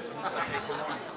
Geht's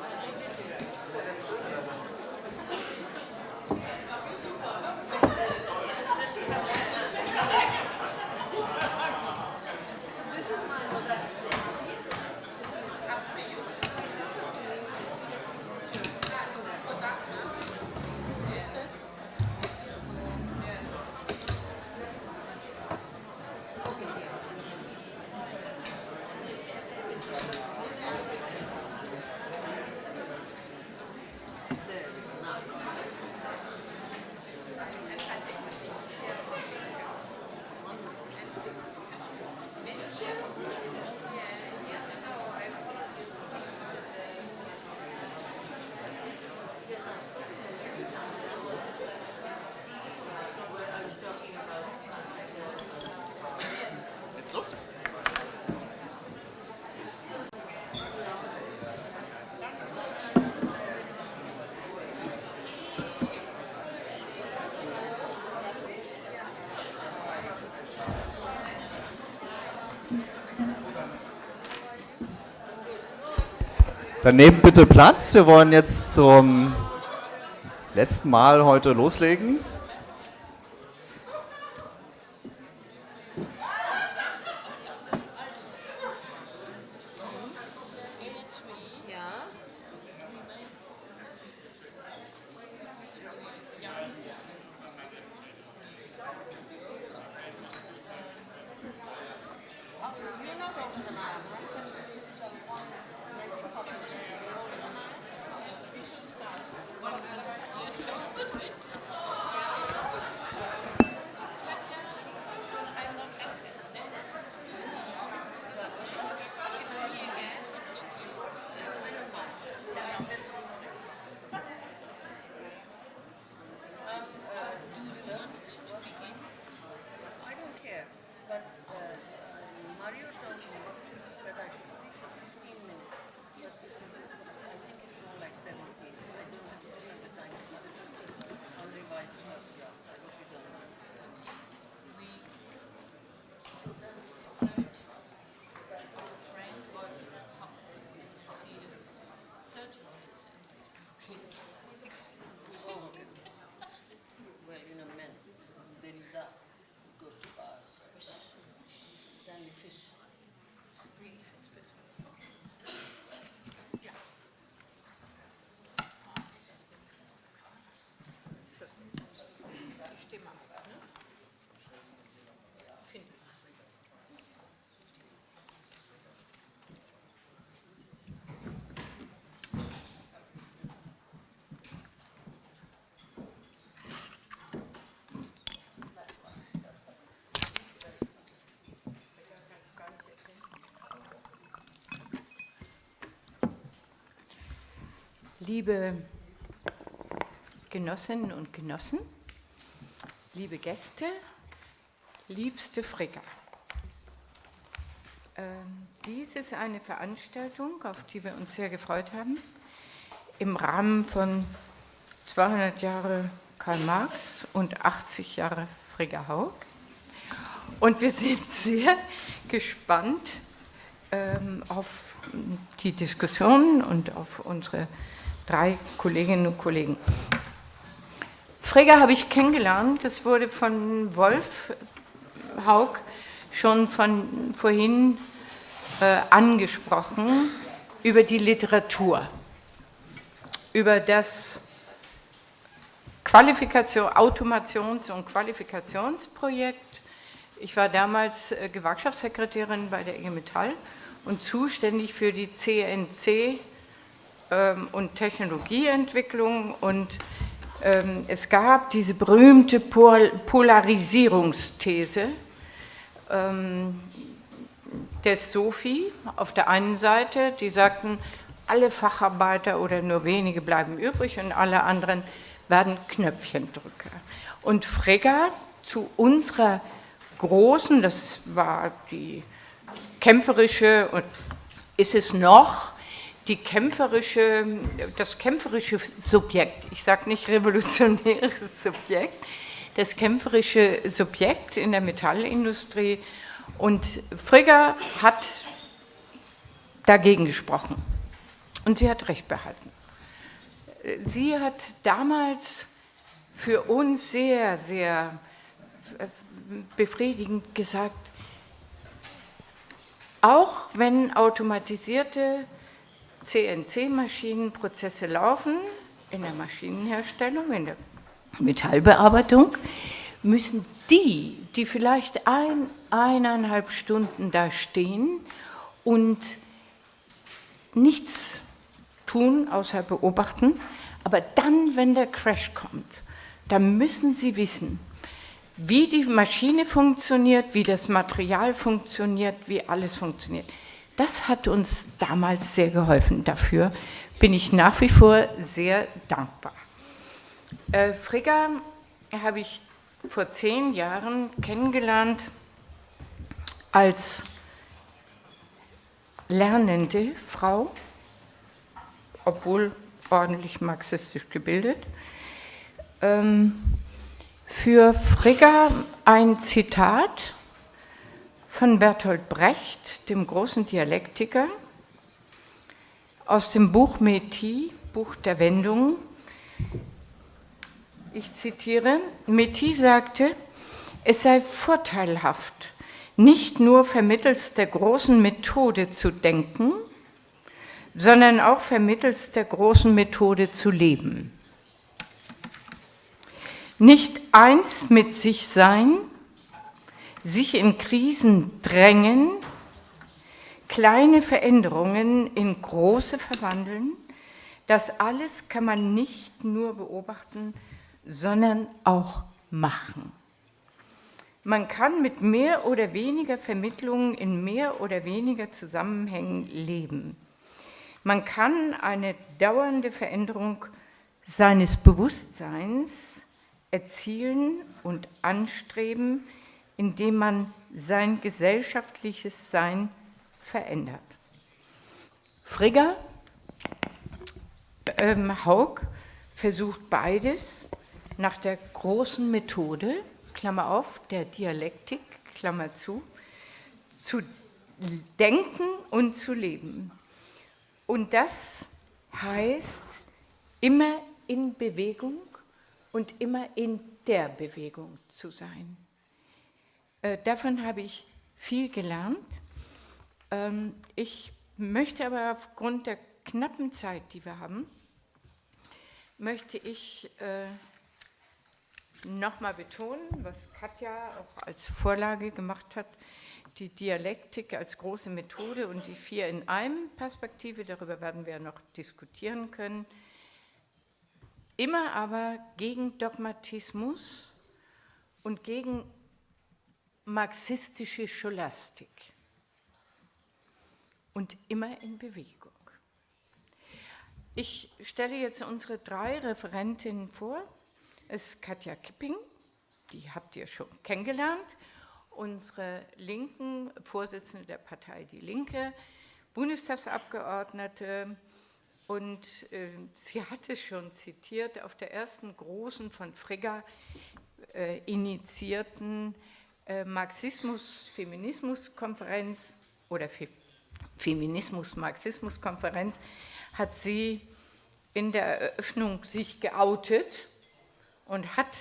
Dann nehmt bitte Platz. Wir wollen jetzt zum letzten Mal heute loslegen. Liebe Genossinnen und Genossen, liebe Gäste, liebste Frigga. Ähm, dies ist eine Veranstaltung, auf die wir uns sehr gefreut haben, im Rahmen von 200 Jahre Karl Marx und 80 Jahre Frigga Haug. Und wir sind sehr gespannt ähm, auf die Diskussion und auf unsere drei Kolleginnen und Kollegen. Frigga habe ich kennengelernt, das wurde von Wolf Haug schon von vorhin äh, angesprochen, über die Literatur, über das Qualifikation, Automations- und Qualifikationsprojekt. Ich war damals äh, Gewerkschaftssekretärin bei der IG Metall und zuständig für die CNC ähm, und Technologieentwicklung und ähm, es gab diese berühmte Pol Polarisierungsthese ähm, des Sophie auf der einen Seite, die sagten, alle Facharbeiter oder nur wenige bleiben übrig und alle anderen werden Knöpfchendrücker. Und Frigga zu unserer großen, das war die kämpferische und ist es noch, die kämpferische, das kämpferische Subjekt, ich sage nicht revolutionäres Subjekt, das kämpferische Subjekt in der Metallindustrie. Und Frigga hat dagegen gesprochen. Und sie hat recht behalten. Sie hat damals für uns sehr, sehr befriedigend gesagt, auch wenn automatisierte CNC-Maschinenprozesse laufen, in der Maschinenherstellung, in der Metallbearbeitung, müssen die, die vielleicht ein, eineinhalb Stunden da stehen und nichts tun, außer beobachten, aber dann, wenn der Crash kommt, dann müssen sie wissen, wie die Maschine funktioniert, wie das Material funktioniert, wie alles funktioniert. Das hat uns damals sehr geholfen. Dafür bin ich nach wie vor sehr dankbar. Äh, Frigga habe ich vor zehn Jahren kennengelernt als lernende Frau, obwohl ordentlich marxistisch gebildet. Ähm, für Frigga ein Zitat von Bertolt Brecht, dem großen Dialektiker, aus dem Buch Metis, Buch der Wendungen. Ich zitiere, Metis sagte, es sei vorteilhaft, nicht nur vermittels der großen Methode zu denken, sondern auch vermittels der großen Methode zu leben. Nicht eins mit sich sein, sich in Krisen drängen, kleine Veränderungen in große verwandeln, das alles kann man nicht nur beobachten, sondern auch machen. Man kann mit mehr oder weniger Vermittlungen in mehr oder weniger Zusammenhängen leben. Man kann eine dauernde Veränderung seines Bewusstseins erzielen und anstreben, indem man sein gesellschaftliches Sein verändert. Frigga ähm, Haug versucht beides nach der großen Methode, Klammer auf, der Dialektik, Klammer zu, zu denken und zu leben. Und das heißt immer in Bewegung und immer in der Bewegung zu sein. Äh, davon habe ich viel gelernt. Ähm, ich möchte aber aufgrund der knappen Zeit, die wir haben, möchte ich äh, nochmal betonen, was Katja auch als Vorlage gemacht hat, die Dialektik als große Methode und die vier in einem Perspektive, darüber werden wir noch diskutieren können, immer aber gegen Dogmatismus und gegen marxistische Scholastik und immer in Bewegung. Ich stelle jetzt unsere drei Referentinnen vor. Es ist Katja Kipping, die habt ihr schon kennengelernt, unsere linken Vorsitzende der Partei Die Linke, Bundestagsabgeordnete und äh, sie hat es schon zitiert, auf der ersten großen von Frigga äh, initiierten äh, Marxismus-Feminismus-Konferenz oder Fe Feminismus-Marxismus-Konferenz hat sie in der Eröffnung sich geoutet und hat,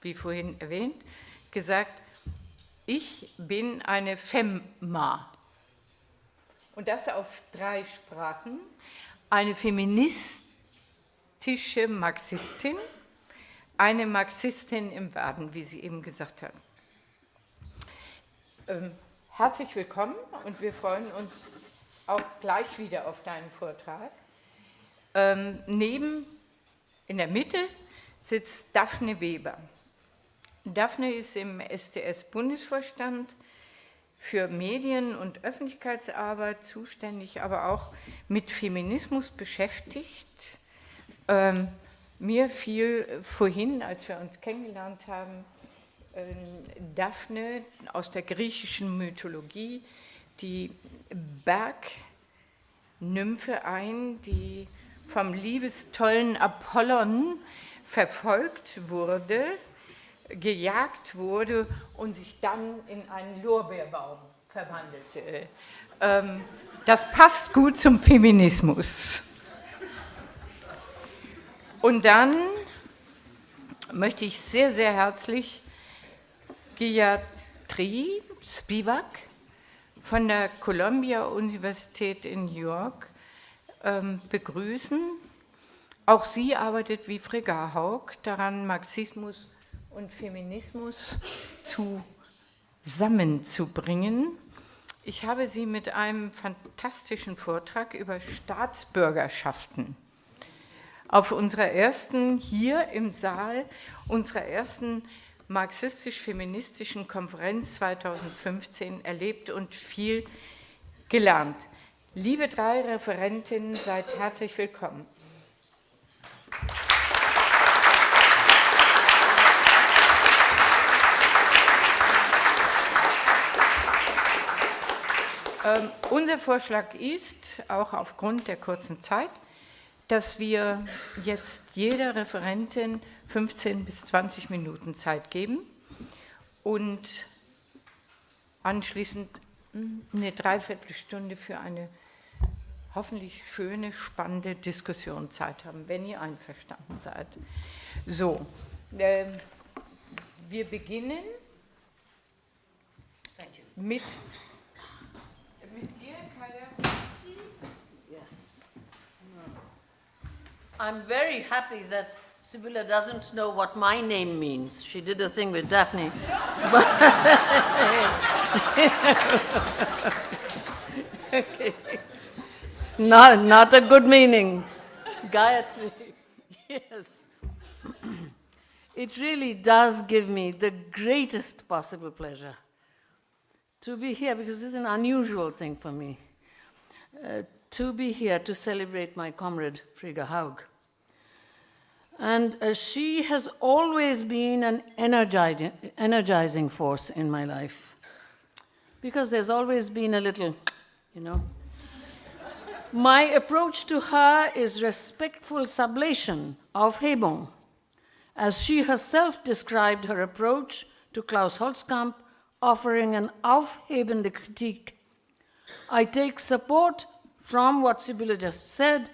wie vorhin erwähnt, gesagt, ich bin eine Femma. Und das auf drei Sprachen. Eine feministische Marxistin, eine Marxistin im Werden, wie sie eben gesagt hat. Ähm, herzlich willkommen und wir freuen uns auch gleich wieder auf deinen Vortrag. Ähm, neben, in der Mitte, sitzt Daphne Weber. Daphne ist im STS-Bundesvorstand für Medien- und Öffentlichkeitsarbeit zuständig, aber auch mit Feminismus beschäftigt. Ähm, mir fiel vorhin, als wir uns kennengelernt haben, Daphne aus der griechischen Mythologie, die Bergnymphe ein, die vom liebestollen Apollon verfolgt wurde, gejagt wurde und sich dann in einen Lorbeerbaum verwandelte. Ähm, das passt gut zum Feminismus. Und dann möchte ich sehr, sehr herzlich Gayatri Spivak von der Columbia Universität in New York ähm, begrüßen. Auch sie arbeitet wie Frigga Haug daran, Marxismus und Feminismus zusammenzubringen. Ich habe sie mit einem fantastischen Vortrag über Staatsbürgerschaften auf unserer ersten, hier im Saal, unserer ersten marxistisch-feministischen Konferenz 2015 erlebt und viel gelernt. Liebe drei Referentinnen, seid herzlich willkommen. Ähm, unser Vorschlag ist, auch aufgrund der kurzen Zeit, dass wir jetzt jeder Referentin 15 bis 20 Minuten Zeit geben und anschließend eine Dreiviertelstunde für eine hoffentlich schöne, spannende Diskussionszeit haben, wenn ihr einverstanden seid. So, äh, wir beginnen mit I'm very happy that Sibylla doesn't know what my name means. She did a thing with Daphne. okay. Not, not a good meaning. Gayatri. Yes. it really does give me the greatest possible pleasure to be here because this is an unusual thing for me. Uh, to be here to celebrate my comrade Frigga Haug. And uh, she has always been an energizing, energizing force in my life. Because there's always been a little, you know. my approach to her is respectful sublation of Hebung, as she herself described her approach to Klaus Holzkamp, offering an aufhebende Kritik. I take support from what Sibylle just said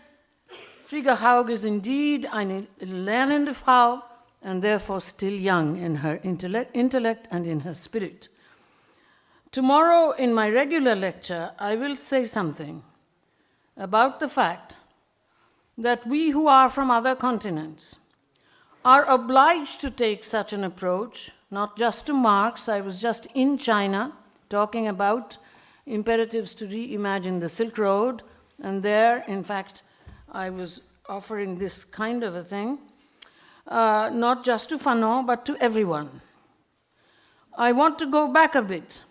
Frigga Haug is indeed eine lernende Frau and therefore still young in her intellect and in her spirit. Tomorrow, in my regular lecture, I will say something about the fact that we who are from other continents are obliged to take such an approach, not just to Marx. I was just in China talking about imperatives to reimagine the Silk Road, and there, in fact, I was offering this kind of a thing, uh, not just to Fanon, but to everyone. I want to go back a bit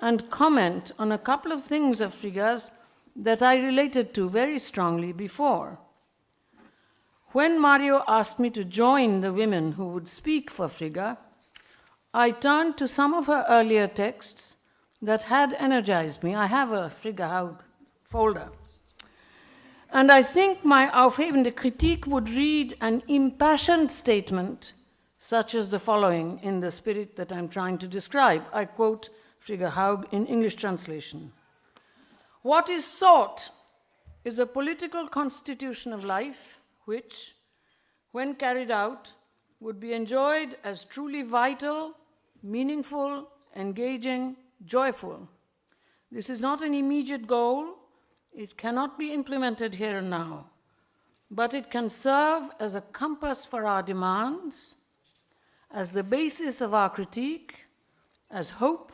and comment on a couple of things of Frigga's that I related to very strongly before. When Mario asked me to join the women who would speak for Frigga, I turned to some of her earlier texts that had energized me. I have a Frigga folder. And I think my aufhebende Kritik would read an impassioned statement such as the following in the spirit that I'm trying to describe. I quote Frigga Haug in English translation. What is sought is a political constitution of life which, when carried out, would be enjoyed as truly vital, meaningful, engaging, joyful. This is not an immediate goal, it cannot be implemented here and now, but it can serve as a compass for our demands, as the basis of our critique, as hope,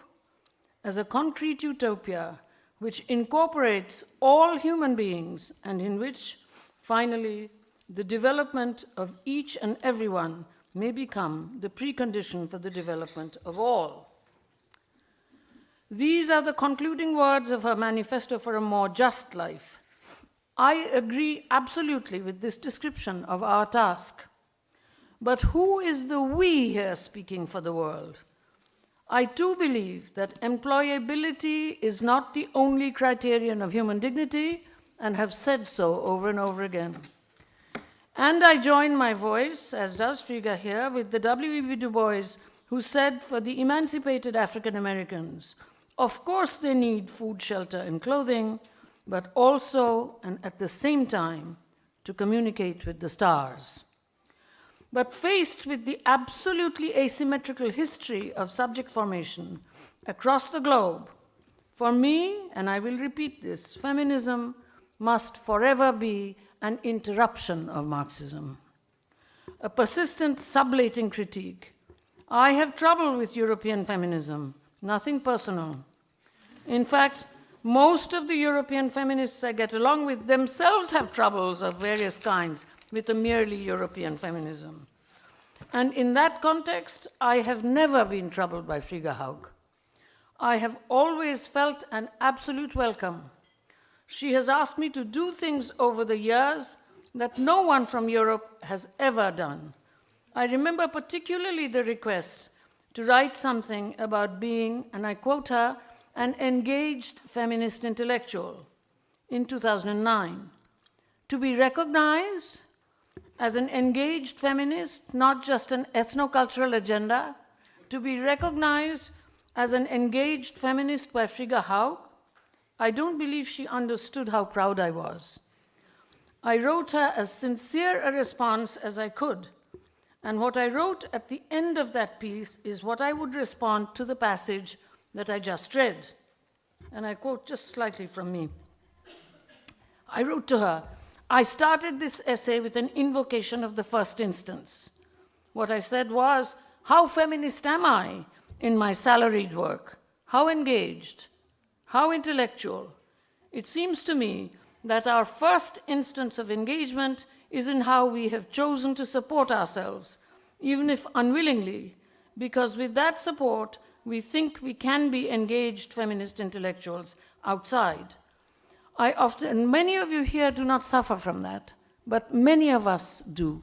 as a concrete utopia which incorporates all human beings and in which, finally, the development of each and everyone may become the precondition for the development of all. These are the concluding words of her manifesto for a more just life. I agree absolutely with this description of our task. But who is the we here speaking for the world? I too believe that employability is not the only criterion of human dignity and have said so over and over again. And I join my voice, as does Frigga here, with the W.E.B. Du Bois, who said for the emancipated African Americans, of course, they need food, shelter, and clothing, but also, and at the same time, to communicate with the stars. But faced with the absolutely asymmetrical history of subject formation across the globe, for me, and I will repeat this, feminism must forever be an interruption of Marxism, a persistent sublating critique. I have trouble with European feminism, nothing personal. In fact, most of the European feminists I get along with themselves have troubles of various kinds with a merely European feminism. And in that context, I have never been troubled by Frigga Haug. I have always felt an absolute welcome. She has asked me to do things over the years that no one from Europe has ever done. I remember particularly the request to write something about being, and I quote her, an engaged feminist intellectual in 2009. To be recognized as an engaged feminist, not just an ethnocultural agenda, to be recognized as an engaged feminist by Frigga Haug, I don't believe she understood how proud I was. I wrote her as sincere a response as I could, and what I wrote at the end of that piece is what I would respond to the passage that I just read. And I quote just slightly from me. I wrote to her, I started this essay with an invocation of the first instance. What I said was, How feminist am I in my salaried work? How engaged? How intellectual? It seems to me that our first instance of engagement is in how we have chosen to support ourselves, even if unwillingly, because with that support, we think we can be engaged feminist intellectuals outside. I often, many of you here do not suffer from that, but many of us do.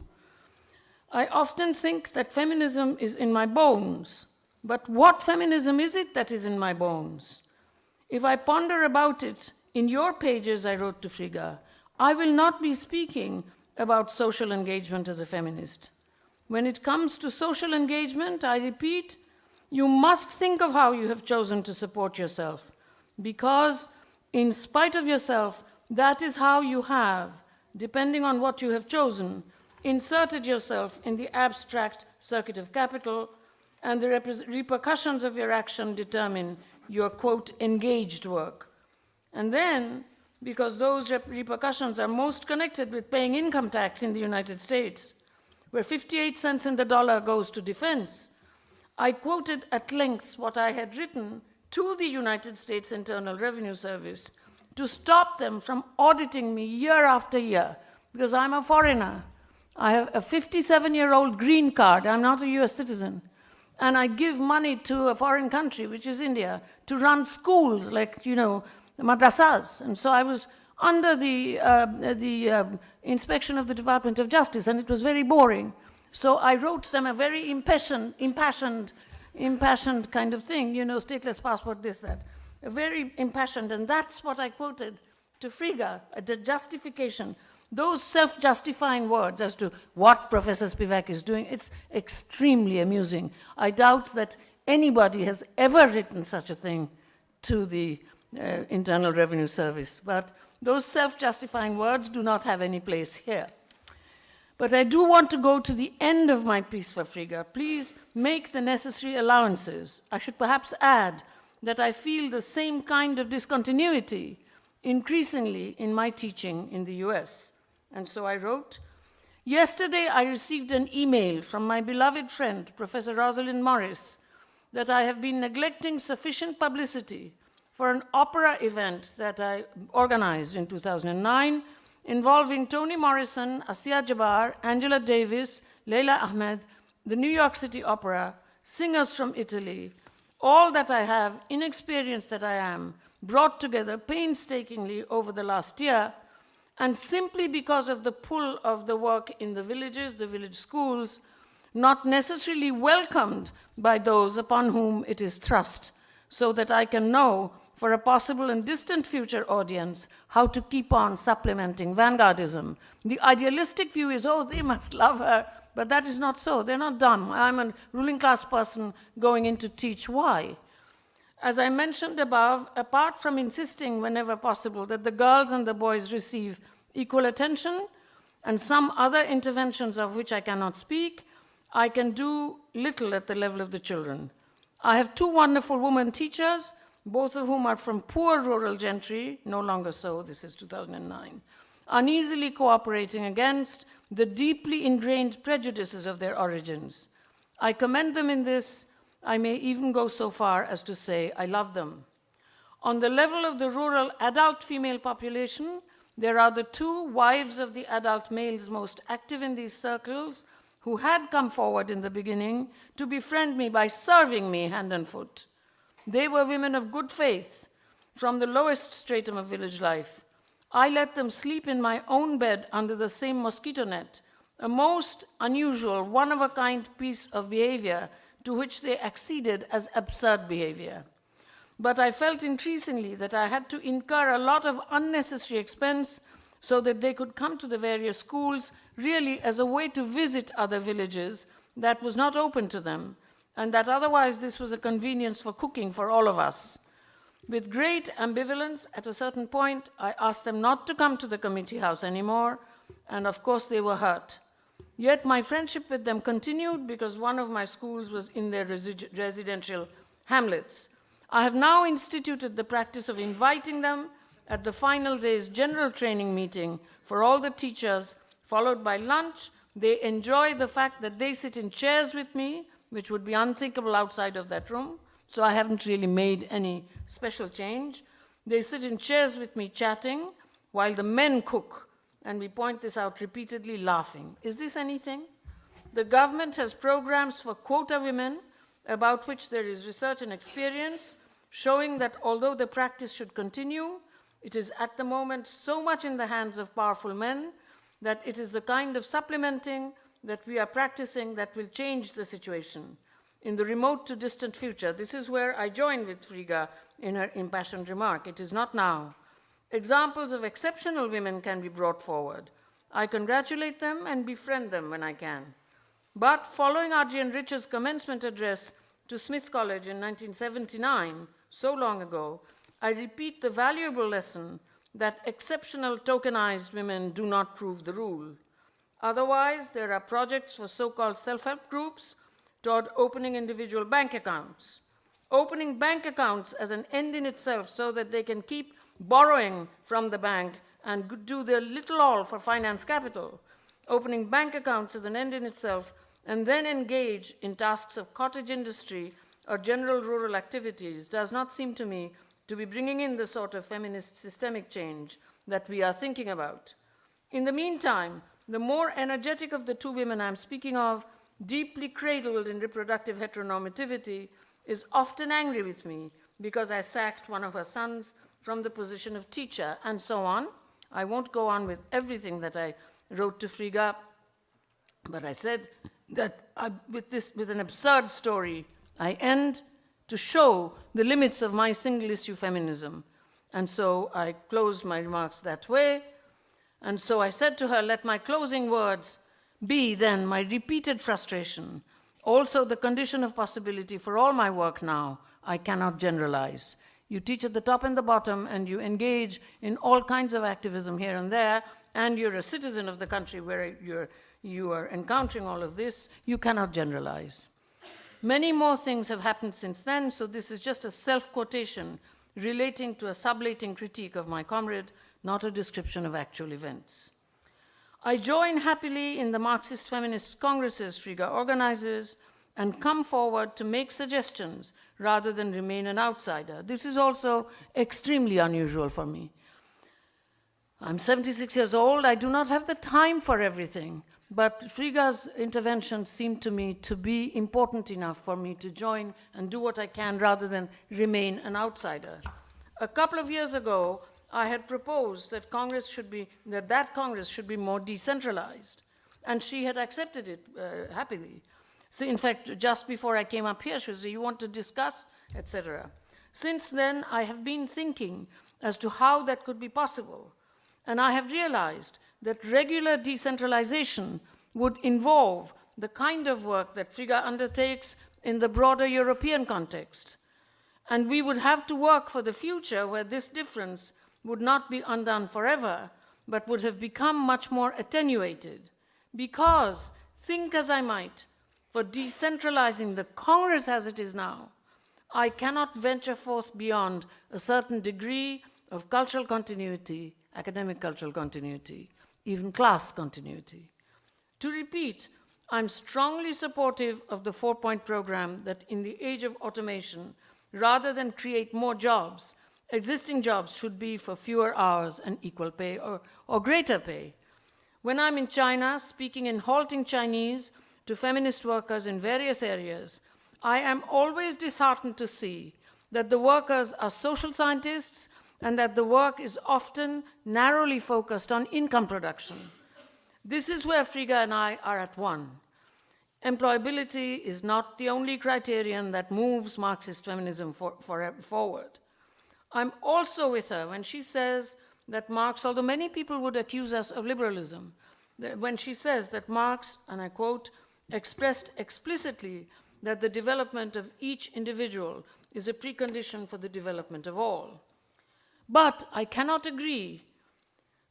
I often think that feminism is in my bones, but what feminism is it that is in my bones? If I ponder about it in your pages, I wrote to Frigga, I will not be speaking about social engagement as a feminist. When it comes to social engagement, I repeat, you must think of how you have chosen to support yourself, because in spite of yourself, that is how you have, depending on what you have chosen, inserted yourself in the abstract circuit of capital, and the repercussions of your action determine your, quote, engaged work. And then, because those repercussions are most connected with paying income tax in the United States, where 58 cents in the dollar goes to defense, I quoted at length what I had written to the United States Internal Revenue Service to stop them from auditing me year after year because I'm a foreigner. I have a 57 year old green card. I'm not a US citizen. And I give money to a foreign country, which is India, to run schools like, you know, madrasas. And so I was under the, uh, the uh, inspection of the Department of Justice, and it was very boring. So I wrote them a very impassioned, impassioned, impassioned kind of thing, you know, stateless passport, this, that. A very impassioned, and that's what I quoted to Frigga, the justification. Those self-justifying words as to what Professor Spivak is doing, it's extremely amusing. I doubt that anybody has ever written such a thing to the uh, Internal Revenue Service, but those self-justifying words do not have any place here. But I do want to go to the end of my piece for Frigga. Please make the necessary allowances. I should perhaps add that I feel the same kind of discontinuity increasingly in my teaching in the US. And so I wrote, Yesterday I received an email from my beloved friend, Professor Rosalind Morris, that I have been neglecting sufficient publicity for an opera event that I organized in 2009 involving Toni Morrison, Asia Jabbar, Angela Davis, Leila Ahmed, the New York City Opera, singers from Italy, all that I have, inexperienced that I am, brought together painstakingly over the last year, and simply because of the pull of the work in the villages, the village schools, not necessarily welcomed by those upon whom it is thrust, so that I can know for a possible and distant future audience how to keep on supplementing vanguardism. The idealistic view is, oh, they must love her, but that is not so. They're not dumb. I'm a ruling class person going in to teach why. As I mentioned above, apart from insisting whenever possible that the girls and the boys receive equal attention, and some other interventions of which I cannot speak, I can do little at the level of the children. I have two wonderful women teachers, both of whom are from poor rural gentry, no longer so, this is 2009, uneasily cooperating against the deeply ingrained prejudices of their origins. I commend them in this. I may even go so far as to say I love them. On the level of the rural adult female population, there are the two wives of the adult males most active in these circles who had come forward in the beginning to befriend me by serving me hand and foot. They were women of good faith from the lowest stratum of village life. I let them sleep in my own bed under the same mosquito net, a most unusual, one of a kind piece of behavior to which they acceded as absurd behavior. But I felt increasingly that I had to incur a lot of unnecessary expense so that they could come to the various schools really as a way to visit other villages that was not open to them, and that otherwise this was a convenience for cooking for all of us. With great ambivalence, at a certain point, I asked them not to come to the committee house anymore, and of course they were hurt. Yet my friendship with them continued because one of my schools was in their resi residential hamlets. I have now instituted the practice of inviting them at the final day's general training meeting for all the teachers, followed by lunch. They enjoy the fact that they sit in chairs with me, which would be unthinkable outside of that room. So I haven't really made any special change. They sit in chairs with me chatting while the men cook, and we point this out repeatedly, laughing. Is this anything? The government has programs for quota women about which there is research and experience showing that although the practice should continue, it is at the moment so much in the hands of powerful men that it is the kind of supplementing that we are practicing that will change the situation in the remote to distant future. This is where I join with Friga in her impassioned remark. It is not now. Examples of exceptional women can be brought forward. I congratulate them and befriend them when I can. But following Adrian Rich's commencement address to Smith College in 1979, so long ago, I repeat the valuable lesson that exceptional tokenized women do not prove the rule. Otherwise, there are projects for so-called self-help groups toward opening individual bank accounts. Opening bank accounts as an end in itself so that they can keep borrowing from the bank and do their little all for finance capital. Opening bank accounts as an end in itself and then engage in tasks of cottage industry or general rural activities does not seem to me to be bringing in the sort of feminist systemic change that we are thinking about. In the meantime, the more energetic of the two women I'm speaking of, deeply cradled in reproductive heteronormativity, is often angry with me because I sacked one of her sons from the position of teacher, and so on. I won't go on with everything that I wrote to Frigga, but I said that I, with, this, with an absurd story I end to show the limits of my single issue feminism. And so I closed my remarks that way. And so I said to her, let my closing words be then my repeated frustration, also the condition of possibility for all my work now. I cannot generalize. You teach at the top and the bottom, and you engage in all kinds of activism here and there, and you're a citizen of the country where you're, you are encountering all of this. You cannot generalize. Many more things have happened since then, so this is just a self-quotation relating to a sublating critique of my comrade, not a description of actual events. I join happily in the Marxist Feminist Congresses Friga organizes and come forward to make suggestions rather than remain an outsider. This is also extremely unusual for me. I'm 76 years old. I do not have the time for everything. But Frigga's intervention seemed to me to be important enough for me to join and do what I can rather than remain an outsider. A couple of years ago, I had proposed that Congress should be, that that Congress should be more decentralized. And she had accepted it uh, happily. So in fact, just before I came up here, she said, you want to discuss, etc. Since then, I have been thinking as to how that could be possible. And I have realized that regular decentralization would involve the kind of work that FIGA undertakes in the broader European context. And we would have to work for the future where this difference would not be undone forever, but would have become much more attenuated because, think as I might, for decentralizing the Congress as it is now, I cannot venture forth beyond a certain degree of cultural continuity, academic cultural continuity, even class continuity. To repeat, I'm strongly supportive of the four point program that in the age of automation, rather than create more jobs, existing jobs should be for fewer hours and equal pay or, or greater pay. When I'm in China, speaking in halting Chinese to feminist workers in various areas, I am always disheartened to see that the workers are social scientists and that the work is often narrowly focused on income production. This is where Friga and I are at one. Employability is not the only criterion that moves Marxist feminism for, for, forward. I'm also with her when she says that Marx, although many people would accuse us of liberalism, when she says that Marx, and I quote, expressed explicitly that the development of each individual is a precondition for the development of all. But I cannot agree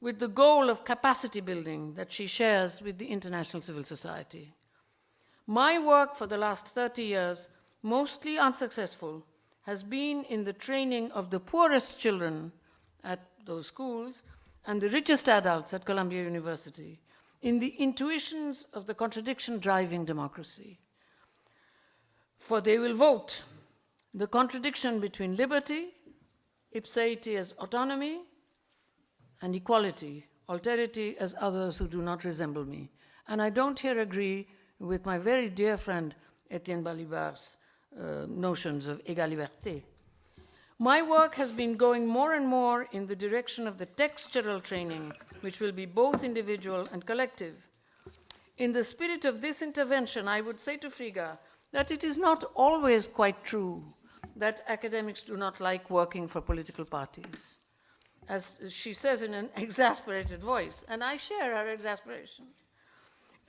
with the goal of capacity building that she shares with the international civil society. My work for the last 30 years, mostly unsuccessful, has been in the training of the poorest children at those schools and the richest adults at Columbia University in the intuitions of the contradiction driving democracy. For they will vote the contradiction between liberty, ipseity as autonomy, and equality, alterity as others who do not resemble me. And I don't here agree with my very dear friend Etienne Balibar's uh, notions of égale liberté. My work has been going more and more in the direction of the textural training, which will be both individual and collective. In the spirit of this intervention, I would say to Frigga that it is not always quite true that academics do not like working for political parties, as she says in an exasperated voice, and I share her exasperation.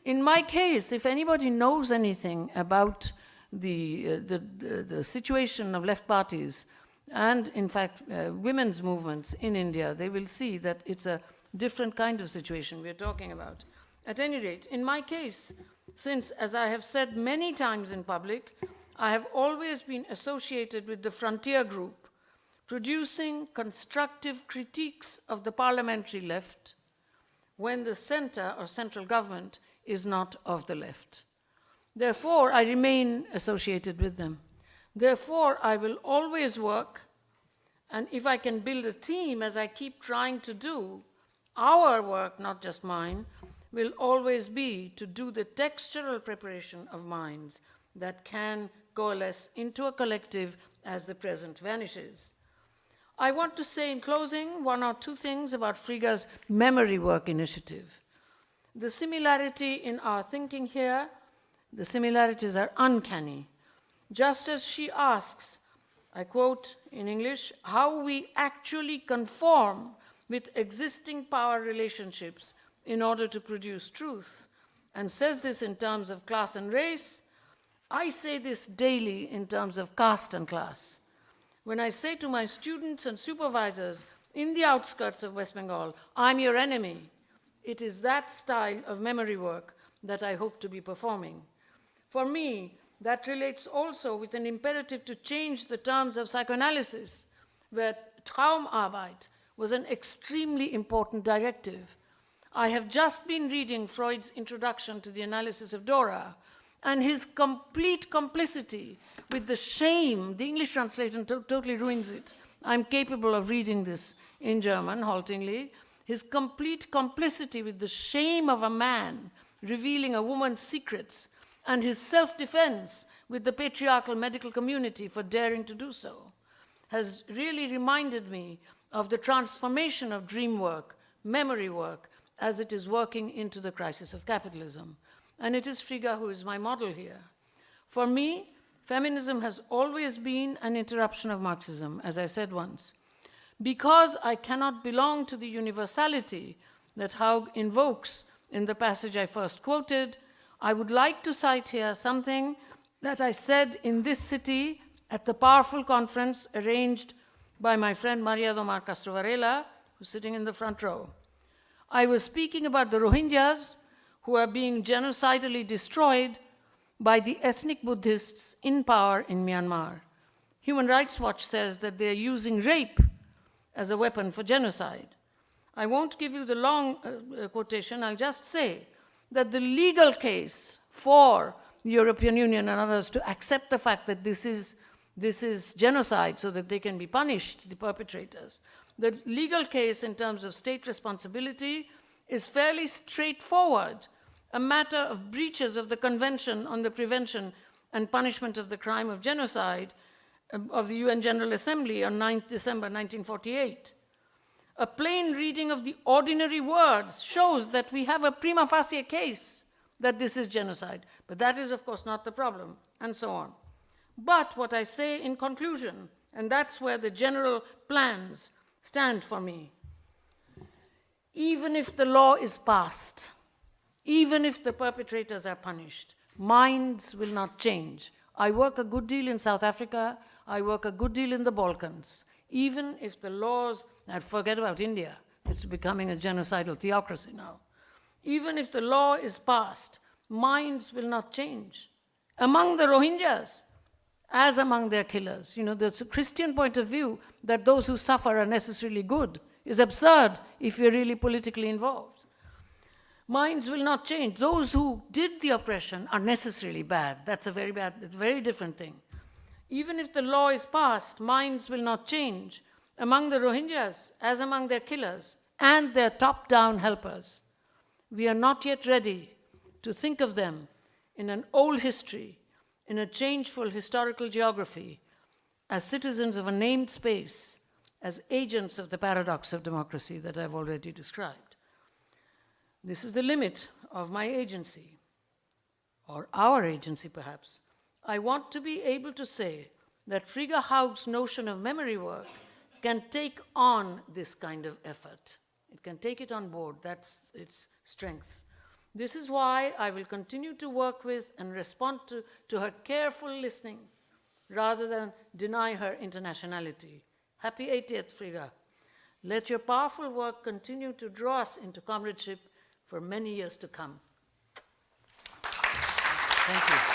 In my case, if anybody knows anything about the, uh, the, the, the, situation of left parties and, in fact, uh, women's movements in India, they will see that it's a different kind of situation we're talking about. At any rate, in my case, since, as I have said many times in public, I have always been associated with the Frontier Group, producing constructive critiques of the parliamentary left when the center or central government is not of the left. Therefore, I remain associated with them. Therefore, I will always work, and if I can build a team, as I keep trying to do, our work, not just mine, will always be to do the textural preparation of minds that can coalesce into a collective as the present vanishes. I want to say in closing one or two things about Frigga's memory work initiative. The similarity in our thinking here the similarities are uncanny. Just as she asks, I quote in English, how we actually conform with existing power relationships in order to produce truth, and says this in terms of class and race, I say this daily in terms of caste and class. When I say to my students and supervisors in the outskirts of West Bengal, I'm your enemy, it is that style of memory work that I hope to be performing. For me, that relates also with an imperative to change the terms of psychoanalysis, where Traumarbeit was an extremely important directive. I have just been reading Freud's introduction to the analysis of Dora, and his complete complicity with the shame, the English translation to totally ruins it. I'm capable of reading this in German, haltingly. His complete complicity with the shame of a man revealing a woman's secrets and his self-defense with the patriarchal medical community for daring to do so has really reminded me of the transformation of dream work, memory work, as it is working into the crisis of capitalism. And it is Frigga who is my model here. For me, feminism has always been an interruption of Marxism, as I said once. Because I cannot belong to the universality that Haug invokes in the passage I first quoted, I would like to cite here something that I said in this city at the powerful conference arranged by my friend Maria do Mar Castro Varela, who's sitting in the front row. I was speaking about the Rohingyas who are being genocidally destroyed by the ethnic Buddhists in power in Myanmar. Human Rights Watch says that they are using rape as a weapon for genocide. I won't give you the long uh, uh, quotation, I'll just say that the legal case for the European Union and others to accept the fact that this is, this is genocide so that they can be punished, the perpetrators. The legal case in terms of state responsibility is fairly straightforward, a matter of breaches of the Convention on the Prevention and Punishment of the Crime of Genocide um, of the UN General Assembly on 9th December 1948. A plain reading of the ordinary words shows that we have a prima facie case that this is genocide. But that is, of course, not the problem, and so on. But what I say in conclusion, and that's where the general plans stand for me, even if the law is passed, even if the perpetrators are punished, minds will not change. I work a good deal in South Africa, I work a good deal in the Balkans. Even if the laws, and forget about India, it's becoming a genocidal theocracy now. Even if the law is passed, minds will not change. Among the Rohingyas, as among their killers, you know, a Christian point of view that those who suffer are necessarily good is absurd if you're really politically involved. Minds will not change. Those who did the oppression are necessarily bad. That's a very bad, very different thing. Even if the law is passed, minds will not change among the Rohingyas as among their killers and their top-down helpers. We are not yet ready to think of them in an old history, in a changeful historical geography, as citizens of a named space, as agents of the paradox of democracy that I've already described. This is the limit of my agency, or our agency perhaps. I want to be able to say that Frigga Haug's notion of memory work can take on this kind of effort. It can take it on board, that's its strength. This is why I will continue to work with and respond to, to her careful listening rather than deny her internationality. Happy 80th, Frigga. Let your powerful work continue to draw us into comradeship for many years to come. Thank you.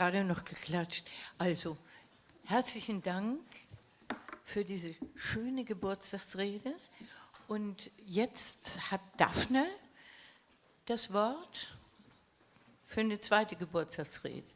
Gerade noch geklatscht. Also, herzlichen Dank für diese schöne Geburtstagsrede. Und jetzt hat Daphne das Wort für eine zweite Geburtstagsrede.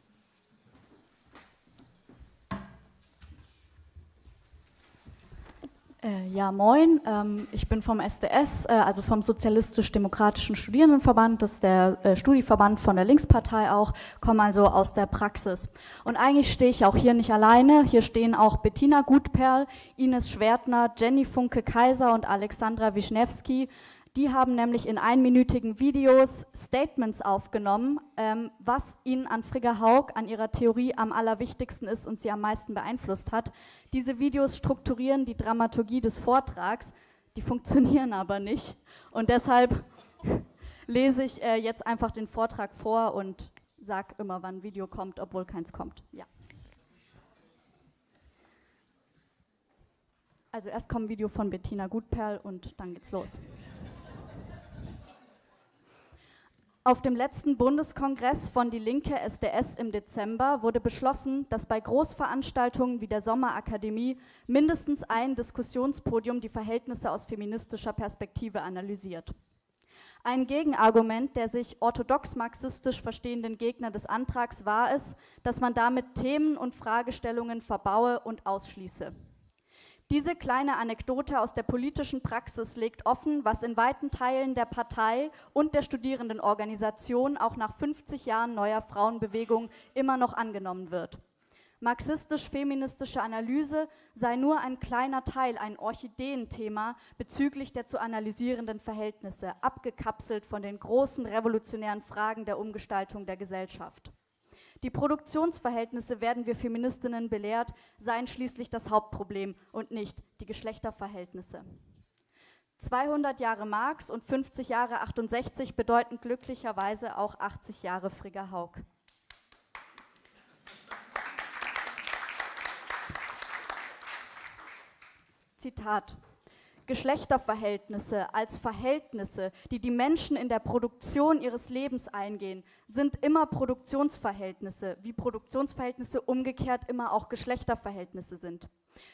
Ja, moin. Ähm, ich bin vom SDS, äh, also vom Sozialistisch-Demokratischen Studierendenverband. Das ist der äh, Studieverband von der Linkspartei auch, komme also aus der Praxis. Und eigentlich stehe ich auch hier nicht alleine. Hier stehen auch Bettina Gutperl, Ines Schwertner, Jenny Funke-Kaiser und Alexandra Wischnewski. Die haben nämlich in einminütigen Videos Statements aufgenommen, ähm, was ihnen an Frigga Haug, an ihrer Theorie am allerwichtigsten ist und sie am meisten beeinflusst hat. Diese Videos strukturieren die Dramaturgie des Vortrags, die funktionieren aber nicht. Und deshalb lese ich äh, jetzt einfach den Vortrag vor und sage immer, wann ein Video kommt, obwohl keins kommt. Ja. Also erst kommt ein Video von Bettina Gutperl und dann geht's los. Auf dem letzten Bundeskongress von Die Linke SDS im Dezember wurde beschlossen, dass bei Großveranstaltungen wie der Sommerakademie mindestens ein Diskussionspodium die Verhältnisse aus feministischer Perspektive analysiert. Ein Gegenargument der sich orthodox marxistisch verstehenden Gegner des Antrags war es, dass man damit Themen und Fragestellungen verbaue und ausschließe. Diese kleine Anekdote aus der politischen Praxis legt offen, was in weiten Teilen der Partei und der Studierendenorganisation auch nach 50 Jahren neuer Frauenbewegung immer noch angenommen wird. Marxistisch-feministische Analyse sei nur ein kleiner Teil, ein Orchideenthema bezüglich der zu analysierenden Verhältnisse, abgekapselt von den großen revolutionären Fragen der Umgestaltung der Gesellschaft. Die Produktionsverhältnisse, werden wir Feministinnen belehrt, seien schließlich das Hauptproblem und nicht die Geschlechterverhältnisse. 200 Jahre Marx und 50 Jahre 68 bedeuten glücklicherweise auch 80 Jahre Frigga Haug. Zitat. Geschlechterverhältnisse als Verhältnisse, die die Menschen in der Produktion ihres Lebens eingehen, sind immer Produktionsverhältnisse, wie Produktionsverhältnisse umgekehrt immer auch Geschlechterverhältnisse sind.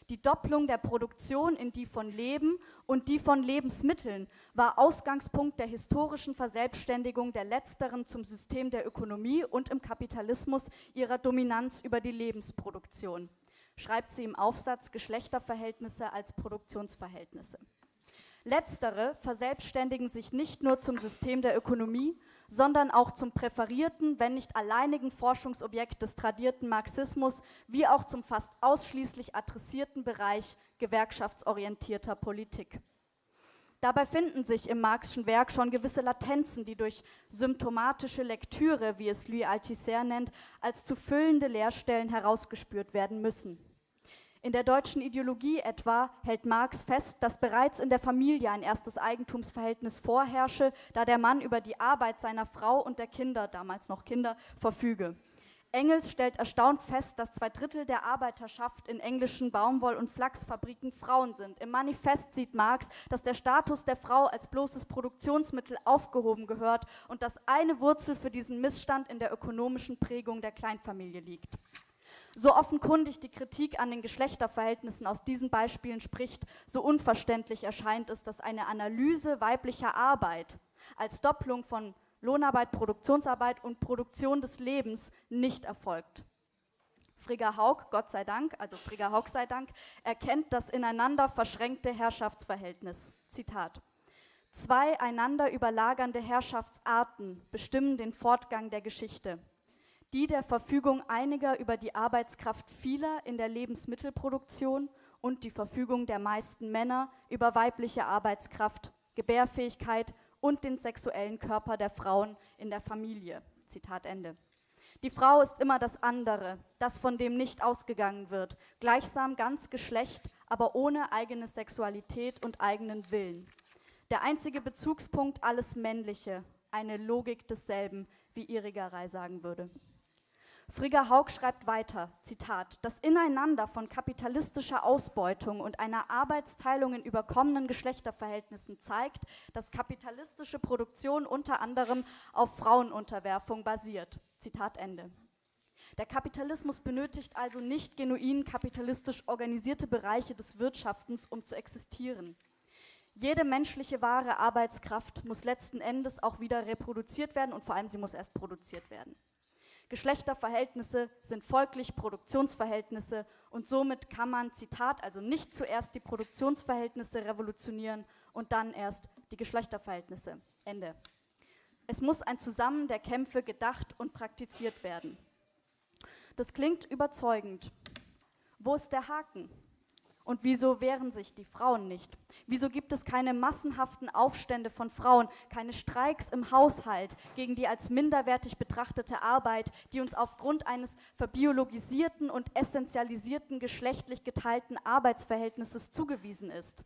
Die Doppelung der Produktion in die von Leben und die von Lebensmitteln war Ausgangspunkt der historischen Verselbstständigung der letzteren zum System der Ökonomie und im Kapitalismus ihrer Dominanz über die Lebensproduktion schreibt sie im Aufsatz Geschlechterverhältnisse als Produktionsverhältnisse. Letztere verselbstständigen sich nicht nur zum System der Ökonomie, sondern auch zum präferierten, wenn nicht alleinigen Forschungsobjekt des tradierten Marxismus, wie auch zum fast ausschließlich adressierten Bereich gewerkschaftsorientierter Politik. Dabei finden sich im Marxischen Werk schon gewisse Latenzen, die durch symptomatische Lektüre, wie es Louis Althusser nennt, als zu füllende Leerstellen herausgespürt werden müssen. In der deutschen Ideologie etwa hält Marx fest, dass bereits in der Familie ein erstes Eigentumsverhältnis vorherrsche, da der Mann über die Arbeit seiner Frau und der Kinder, damals noch Kinder, verfüge. Engels stellt erstaunt fest, dass zwei Drittel der Arbeiterschaft in englischen Baumwoll- und Flachsfabriken Frauen sind. Im Manifest sieht Marx, dass der Status der Frau als bloßes Produktionsmittel aufgehoben gehört und dass eine Wurzel für diesen Missstand in der ökonomischen Prägung der Kleinfamilie liegt. So offenkundig die Kritik an den Geschlechterverhältnissen aus diesen Beispielen spricht, so unverständlich erscheint es, dass eine Analyse weiblicher Arbeit als Doppelung von Lohnarbeit, Produktionsarbeit und Produktion des Lebens nicht erfolgt. Frigga Haug, Gott sei Dank, also Frigga Haug sei Dank, erkennt das ineinander verschränkte Herrschaftsverhältnis. Zitat. Zwei einander überlagernde Herrschaftsarten bestimmen den Fortgang der Geschichte die der Verfügung einiger über die Arbeitskraft vieler in der Lebensmittelproduktion und die Verfügung der meisten Männer über weibliche Arbeitskraft, Gebärfähigkeit und den sexuellen Körper der Frauen in der Familie. Zitat Ende. Die Frau ist immer das andere, das von dem nicht ausgegangen wird, gleichsam ganz Geschlecht, aber ohne eigene Sexualität und eigenen Willen. Der einzige Bezugspunkt alles Männliche, eine Logik desselben, wie Irigaray sagen würde. Frigga Haug schreibt weiter, Zitat, das Ineinander von kapitalistischer Ausbeutung und einer Arbeitsteilung in überkommenen Geschlechterverhältnissen zeigt, dass kapitalistische Produktion unter anderem auf Frauenunterwerfung basiert. Zitat Ende. Der Kapitalismus benötigt also nicht genuin kapitalistisch organisierte Bereiche des Wirtschaftens, um zu existieren. Jede menschliche wahre Arbeitskraft muss letzten Endes auch wieder reproduziert werden und vor allem sie muss erst produziert werden. Geschlechterverhältnisse sind folglich Produktionsverhältnisse und somit kann man, Zitat, also nicht zuerst die Produktionsverhältnisse revolutionieren und dann erst die Geschlechterverhältnisse. Ende. Es muss ein Zusammen der Kämpfe gedacht und praktiziert werden. Das klingt überzeugend. Wo ist der Haken? Und wieso wehren sich die Frauen nicht? Wieso gibt es keine massenhaften Aufstände von Frauen, keine Streiks im Haushalt gegen die als minderwertig betrachtete Arbeit, die uns aufgrund eines verbiologisierten und essentialisierten geschlechtlich geteilten Arbeitsverhältnisses zugewiesen ist?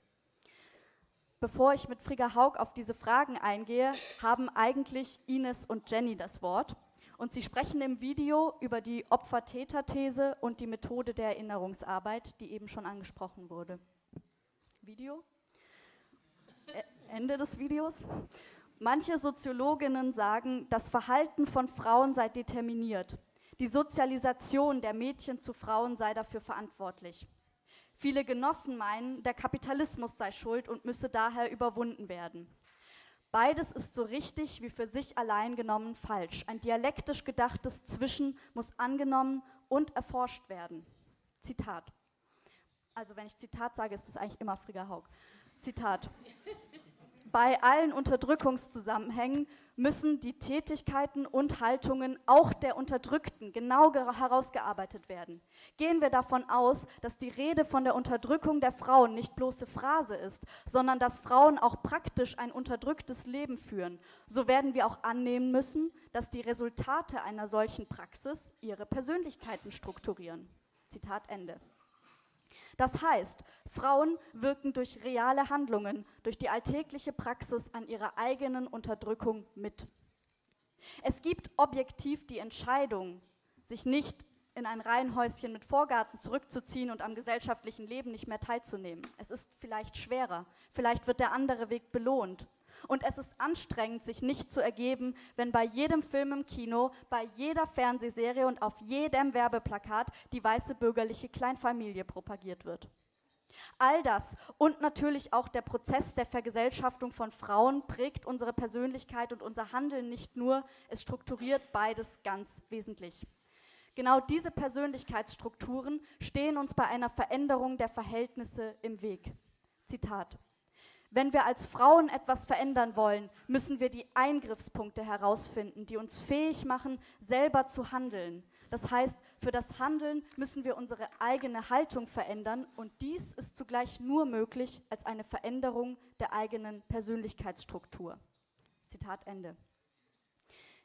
Bevor ich mit Frigga Haug auf diese Fragen eingehe, haben eigentlich Ines und Jenny das Wort. Und sie sprechen im Video über die Opfer-Täter-These und die Methode der Erinnerungsarbeit, die eben schon angesprochen wurde. Video? Ende des Videos. Manche Soziologinnen sagen, das Verhalten von Frauen sei determiniert. Die Sozialisation der Mädchen zu Frauen sei dafür verantwortlich. Viele Genossen meinen, der Kapitalismus sei schuld und müsse daher überwunden werden. Beides ist so richtig wie für sich allein genommen falsch. Ein dialektisch gedachtes Zwischen muss angenommen und erforscht werden. Zitat. Also wenn ich Zitat sage, ist es eigentlich immer Frigga Haug. Zitat. Bei allen Unterdrückungszusammenhängen müssen die Tätigkeiten und Haltungen auch der Unterdrückten genau herausgearbeitet werden. Gehen wir davon aus, dass die Rede von der Unterdrückung der Frauen nicht bloße Phrase ist, sondern dass Frauen auch praktisch ein unterdrücktes Leben führen, so werden wir auch annehmen müssen, dass die Resultate einer solchen Praxis ihre Persönlichkeiten strukturieren. Zitat Ende. Das heißt, Frauen wirken durch reale Handlungen, durch die alltägliche Praxis an ihrer eigenen Unterdrückung mit. Es gibt objektiv die Entscheidung, sich nicht in ein Reihenhäuschen mit Vorgarten zurückzuziehen und am gesellschaftlichen Leben nicht mehr teilzunehmen. Es ist vielleicht schwerer, vielleicht wird der andere Weg belohnt. Und es ist anstrengend, sich nicht zu ergeben, wenn bei jedem Film im Kino, bei jeder Fernsehserie und auf jedem Werbeplakat die weiße bürgerliche Kleinfamilie propagiert wird. All das und natürlich auch der Prozess der Vergesellschaftung von Frauen prägt unsere Persönlichkeit und unser Handeln nicht nur, es strukturiert beides ganz wesentlich. Genau diese Persönlichkeitsstrukturen stehen uns bei einer Veränderung der Verhältnisse im Weg. Zitat. Wenn wir als Frauen etwas verändern wollen, müssen wir die Eingriffspunkte herausfinden, die uns fähig machen, selber zu handeln. Das heißt, für das Handeln müssen wir unsere eigene Haltung verändern und dies ist zugleich nur möglich als eine Veränderung der eigenen Persönlichkeitsstruktur. Zitat Ende.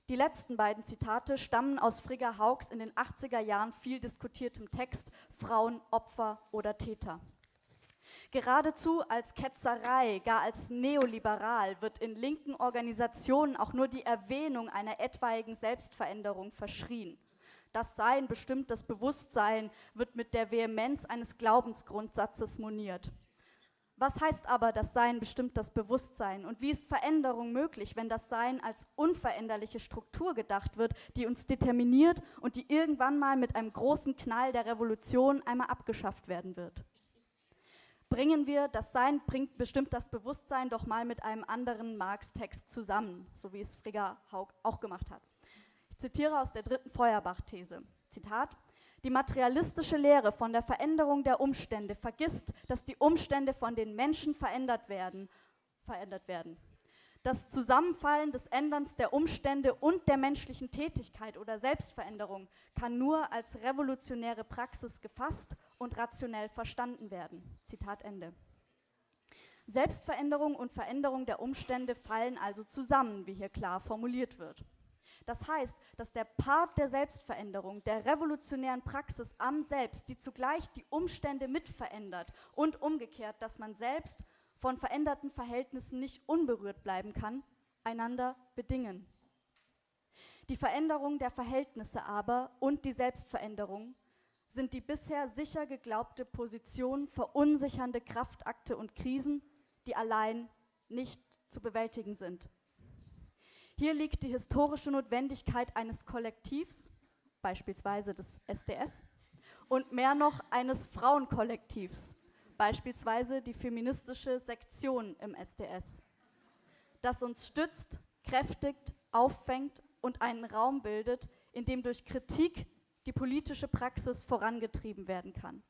Die letzten beiden Zitate stammen aus Frigga Haugs in den 80er Jahren viel diskutiertem Text Frauen, Opfer oder Täter. Geradezu als Ketzerei, gar als neoliberal wird in linken Organisationen auch nur die Erwähnung einer etwaigen Selbstveränderung verschrien. Das Sein bestimmt das Bewusstsein, wird mit der Vehemenz eines Glaubensgrundsatzes moniert. Was heißt aber, das Sein bestimmt das Bewusstsein? Und wie ist Veränderung möglich, wenn das Sein als unveränderliche Struktur gedacht wird, die uns determiniert und die irgendwann mal mit einem großen Knall der Revolution einmal abgeschafft werden wird? Bringen wir das Sein, bringt bestimmt das Bewusstsein doch mal mit einem anderen Marx-Text zusammen, so wie es Frigga Haug auch gemacht hat. Ich zitiere aus der dritten Feuerbach-These. Zitat, die materialistische Lehre von der Veränderung der Umstände vergisst, dass die Umstände von den Menschen verändert werden, verändert werden. Das Zusammenfallen des Änderns der Umstände und der menschlichen Tätigkeit oder Selbstveränderung kann nur als revolutionäre Praxis gefasst und rationell verstanden werden. Zitat Ende. Selbstveränderung und Veränderung der Umstände fallen also zusammen, wie hier klar formuliert wird. Das heißt, dass der Part der Selbstveränderung, der revolutionären Praxis am Selbst, die zugleich die Umstände mitverändert und umgekehrt, dass man selbst von veränderten Verhältnissen nicht unberührt bleiben kann, einander bedingen. Die Veränderung der Verhältnisse aber und die Selbstveränderung sind die bisher sicher geglaubte Position verunsichernde Kraftakte und Krisen, die allein nicht zu bewältigen sind. Hier liegt die historische Notwendigkeit eines Kollektivs, beispielsweise des SDS, und mehr noch eines Frauenkollektivs, beispielsweise die feministische Sektion im SDS, das uns stützt, kräftigt, auffängt und einen Raum bildet, in dem durch Kritik die politische Praxis vorangetrieben werden kann.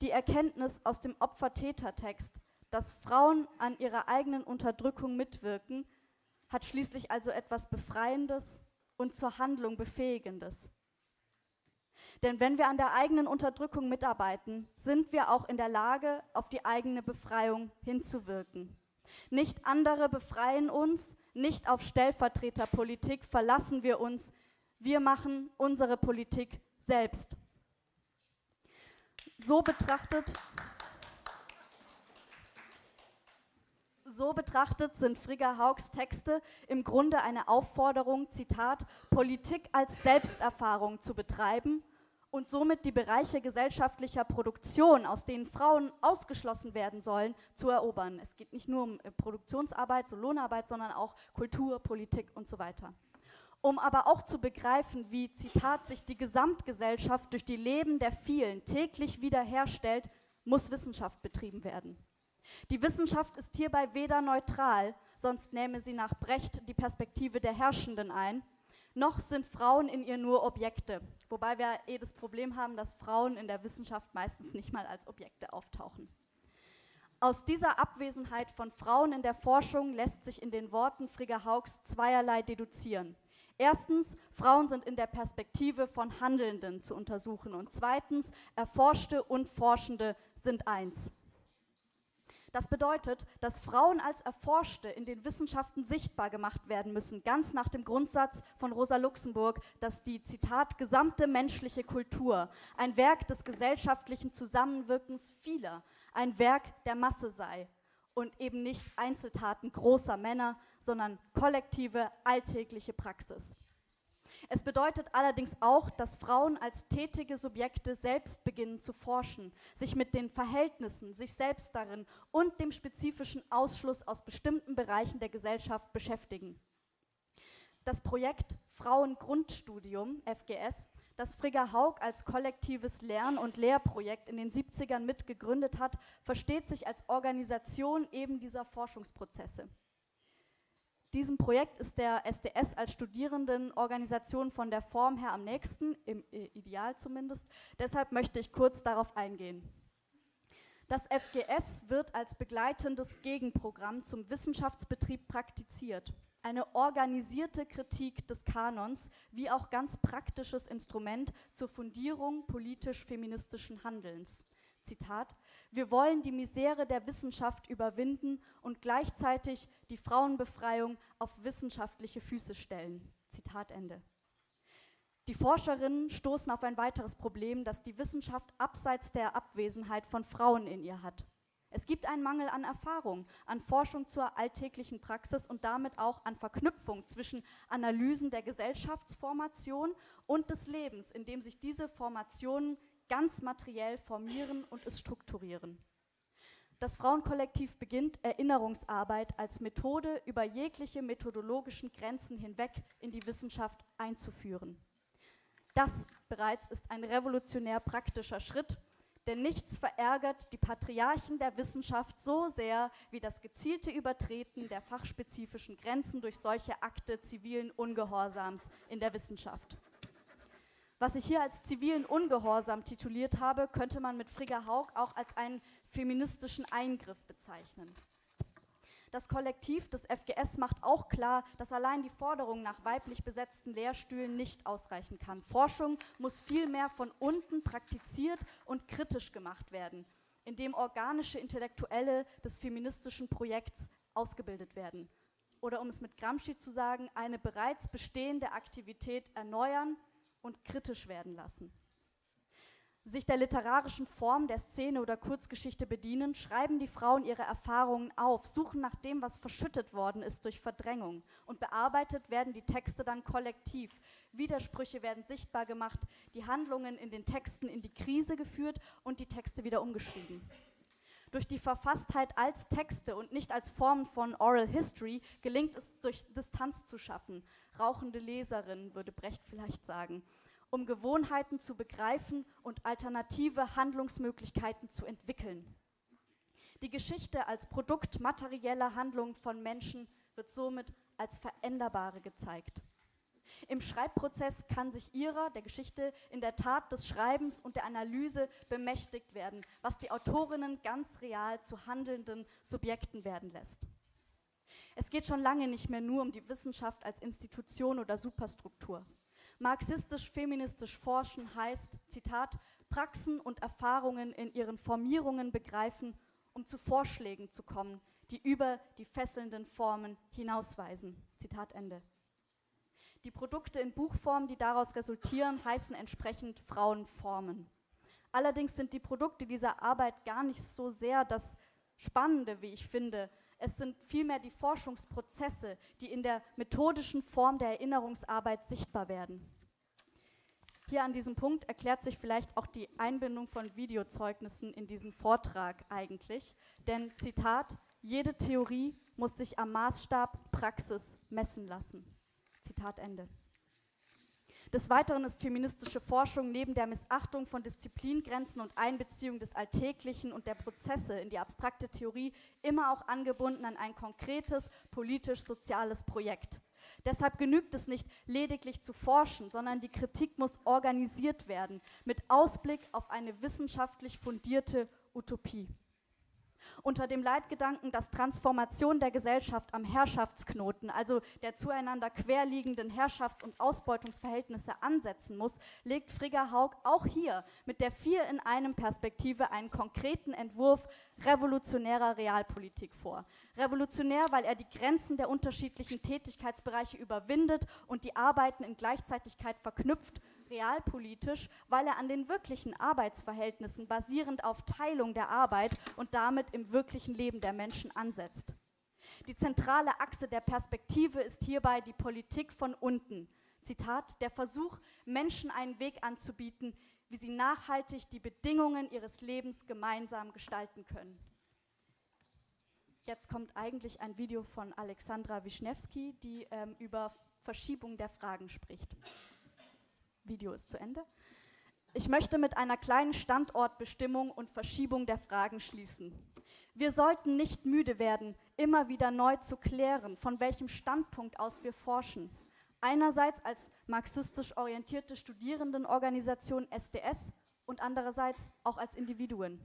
Die Erkenntnis aus dem Opfer-Täter-Text, dass Frauen an ihrer eigenen Unterdrückung mitwirken, hat schließlich also etwas Befreiendes und zur Handlung Befähigendes. Denn wenn wir an der eigenen Unterdrückung mitarbeiten, sind wir auch in der Lage, auf die eigene Befreiung hinzuwirken. Nicht andere befreien uns, nicht auf Stellvertreterpolitik verlassen wir uns, wir machen unsere Politik selbst. So betrachtet, so betrachtet sind Frigga Haugs Texte im Grunde eine Aufforderung, Zitat, Politik als Selbsterfahrung zu betreiben und somit die Bereiche gesellschaftlicher Produktion, aus denen Frauen ausgeschlossen werden sollen, zu erobern. Es geht nicht nur um Produktionsarbeit, so Lohnarbeit, sondern auch Kultur, Politik und so weiter um aber auch zu begreifen, wie, Zitat, sich die Gesamtgesellschaft durch die Leben der vielen täglich wiederherstellt, muss Wissenschaft betrieben werden. Die Wissenschaft ist hierbei weder neutral, sonst nähme sie nach Brecht die Perspektive der Herrschenden ein, noch sind Frauen in ihr nur Objekte, wobei wir eh das Problem haben, dass Frauen in der Wissenschaft meistens nicht mal als Objekte auftauchen. Aus dieser Abwesenheit von Frauen in der Forschung lässt sich in den Worten Frigga Haugs zweierlei deduzieren. Erstens, Frauen sind in der Perspektive von Handelnden zu untersuchen und zweitens, Erforschte und Forschende sind eins. Das bedeutet, dass Frauen als Erforschte in den Wissenschaften sichtbar gemacht werden müssen, ganz nach dem Grundsatz von Rosa Luxemburg, dass die, Zitat, gesamte menschliche Kultur ein Werk des gesellschaftlichen Zusammenwirkens vieler, ein Werk der Masse sei und eben nicht Einzeltaten großer Männer, sondern kollektive, alltägliche Praxis. Es bedeutet allerdings auch, dass Frauen als tätige Subjekte selbst beginnen zu forschen, sich mit den Verhältnissen, sich selbst darin und dem spezifischen Ausschluss aus bestimmten Bereichen der Gesellschaft beschäftigen. Das Projekt Frauengrundstudium, FGS, das Frigga Haug als kollektives Lern- und Lehrprojekt in den 70ern mitgegründet hat, versteht sich als Organisation eben dieser Forschungsprozesse. Diesem Projekt ist der SDS als Studierendenorganisation von der Form her am nächsten, im Ideal zumindest. Deshalb möchte ich kurz darauf eingehen. Das FGS wird als begleitendes Gegenprogramm zum Wissenschaftsbetrieb praktiziert. Eine organisierte Kritik des Kanons wie auch ganz praktisches Instrument zur Fundierung politisch-feministischen Handelns. Zitat, wir wollen die Misere der Wissenschaft überwinden und gleichzeitig die Frauenbefreiung auf wissenschaftliche Füße stellen. Zitat Ende. Die Forscherinnen stoßen auf ein weiteres Problem, das die Wissenschaft abseits der Abwesenheit von Frauen in ihr hat. Es gibt einen Mangel an Erfahrung, an Forschung zur alltäglichen Praxis und damit auch an Verknüpfung zwischen Analysen der Gesellschaftsformation und des Lebens, in dem sich diese Formationen ganz materiell formieren und es strukturieren. Das Frauenkollektiv beginnt Erinnerungsarbeit als Methode über jegliche methodologischen Grenzen hinweg in die Wissenschaft einzuführen. Das bereits ist ein revolutionär praktischer Schritt, denn nichts verärgert die Patriarchen der Wissenschaft so sehr wie das gezielte Übertreten der fachspezifischen Grenzen durch solche Akte zivilen Ungehorsams in der Wissenschaft. Was ich hier als zivilen Ungehorsam tituliert habe, könnte man mit Frigga Haug auch als einen feministischen Eingriff bezeichnen. Das Kollektiv des FGS macht auch klar, dass allein die Forderung nach weiblich besetzten Lehrstühlen nicht ausreichen kann. Forschung muss vielmehr von unten praktiziert und kritisch gemacht werden, indem organische Intellektuelle des feministischen Projekts ausgebildet werden. Oder um es mit Gramsci zu sagen, eine bereits bestehende Aktivität erneuern, und kritisch werden lassen. Sich der literarischen Form der Szene oder Kurzgeschichte bedienen, schreiben die Frauen ihre Erfahrungen auf, suchen nach dem, was verschüttet worden ist durch Verdrängung und bearbeitet werden die Texte dann kollektiv. Widersprüche werden sichtbar gemacht, die Handlungen in den Texten in die Krise geführt und die Texte wieder umgeschrieben. Durch die Verfasstheit als Texte und nicht als Formen von Oral History gelingt es, durch Distanz zu schaffen. Rauchende Leserinnen, würde Brecht vielleicht sagen, um Gewohnheiten zu begreifen und alternative Handlungsmöglichkeiten zu entwickeln. Die Geschichte als Produkt materieller Handlungen von Menschen wird somit als veränderbare gezeigt. Im Schreibprozess kann sich ihrer, der Geschichte, in der Tat des Schreibens und der Analyse bemächtigt werden, was die Autorinnen ganz real zu handelnden Subjekten werden lässt. Es geht schon lange nicht mehr nur um die Wissenschaft als Institution oder Superstruktur. Marxistisch-feministisch forschen heißt, Zitat, Praxen und Erfahrungen in ihren Formierungen begreifen, um zu Vorschlägen zu kommen, die über die fesselnden Formen hinausweisen. Zitat Ende. Die Produkte in Buchform, die daraus resultieren, heißen entsprechend Frauenformen. Allerdings sind die Produkte dieser Arbeit gar nicht so sehr das Spannende, wie ich finde. Es sind vielmehr die Forschungsprozesse, die in der methodischen Form der Erinnerungsarbeit sichtbar werden. Hier an diesem Punkt erklärt sich vielleicht auch die Einbindung von Videozeugnissen in diesen Vortrag eigentlich. Denn Zitat, jede Theorie muss sich am Maßstab Praxis messen lassen. Zitat Ende. Des Weiteren ist feministische Forschung neben der Missachtung von Disziplingrenzen und Einbeziehung des Alltäglichen und der Prozesse in die abstrakte Theorie immer auch angebunden an ein konkretes politisch-soziales Projekt. Deshalb genügt es nicht, lediglich zu forschen, sondern die Kritik muss organisiert werden, mit Ausblick auf eine wissenschaftlich fundierte Utopie. Unter dem Leitgedanken, dass Transformation der Gesellschaft am Herrschaftsknoten, also der zueinander querliegenden Herrschafts- und Ausbeutungsverhältnisse ansetzen muss, legt Frigga Haug auch hier mit der Vier in einem Perspektive einen konkreten Entwurf revolutionärer Realpolitik vor. Revolutionär, weil er die Grenzen der unterschiedlichen Tätigkeitsbereiche überwindet und die Arbeiten in Gleichzeitigkeit verknüpft realpolitisch, weil er an den wirklichen Arbeitsverhältnissen basierend auf Teilung der Arbeit und damit im wirklichen Leben der Menschen ansetzt. Die zentrale Achse der Perspektive ist hierbei die Politik von unten. Zitat, der Versuch, Menschen einen Weg anzubieten, wie sie nachhaltig die Bedingungen ihres Lebens gemeinsam gestalten können. Jetzt kommt eigentlich ein Video von Alexandra Wischnewski, die ähm, über Verschiebung der Fragen spricht. Video ist zu Ende. Ich möchte mit einer kleinen Standortbestimmung und Verschiebung der Fragen schließen. Wir sollten nicht müde werden, immer wieder neu zu klären, von welchem Standpunkt aus wir forschen. Einerseits als marxistisch orientierte Studierendenorganisation SDS und andererseits auch als Individuen.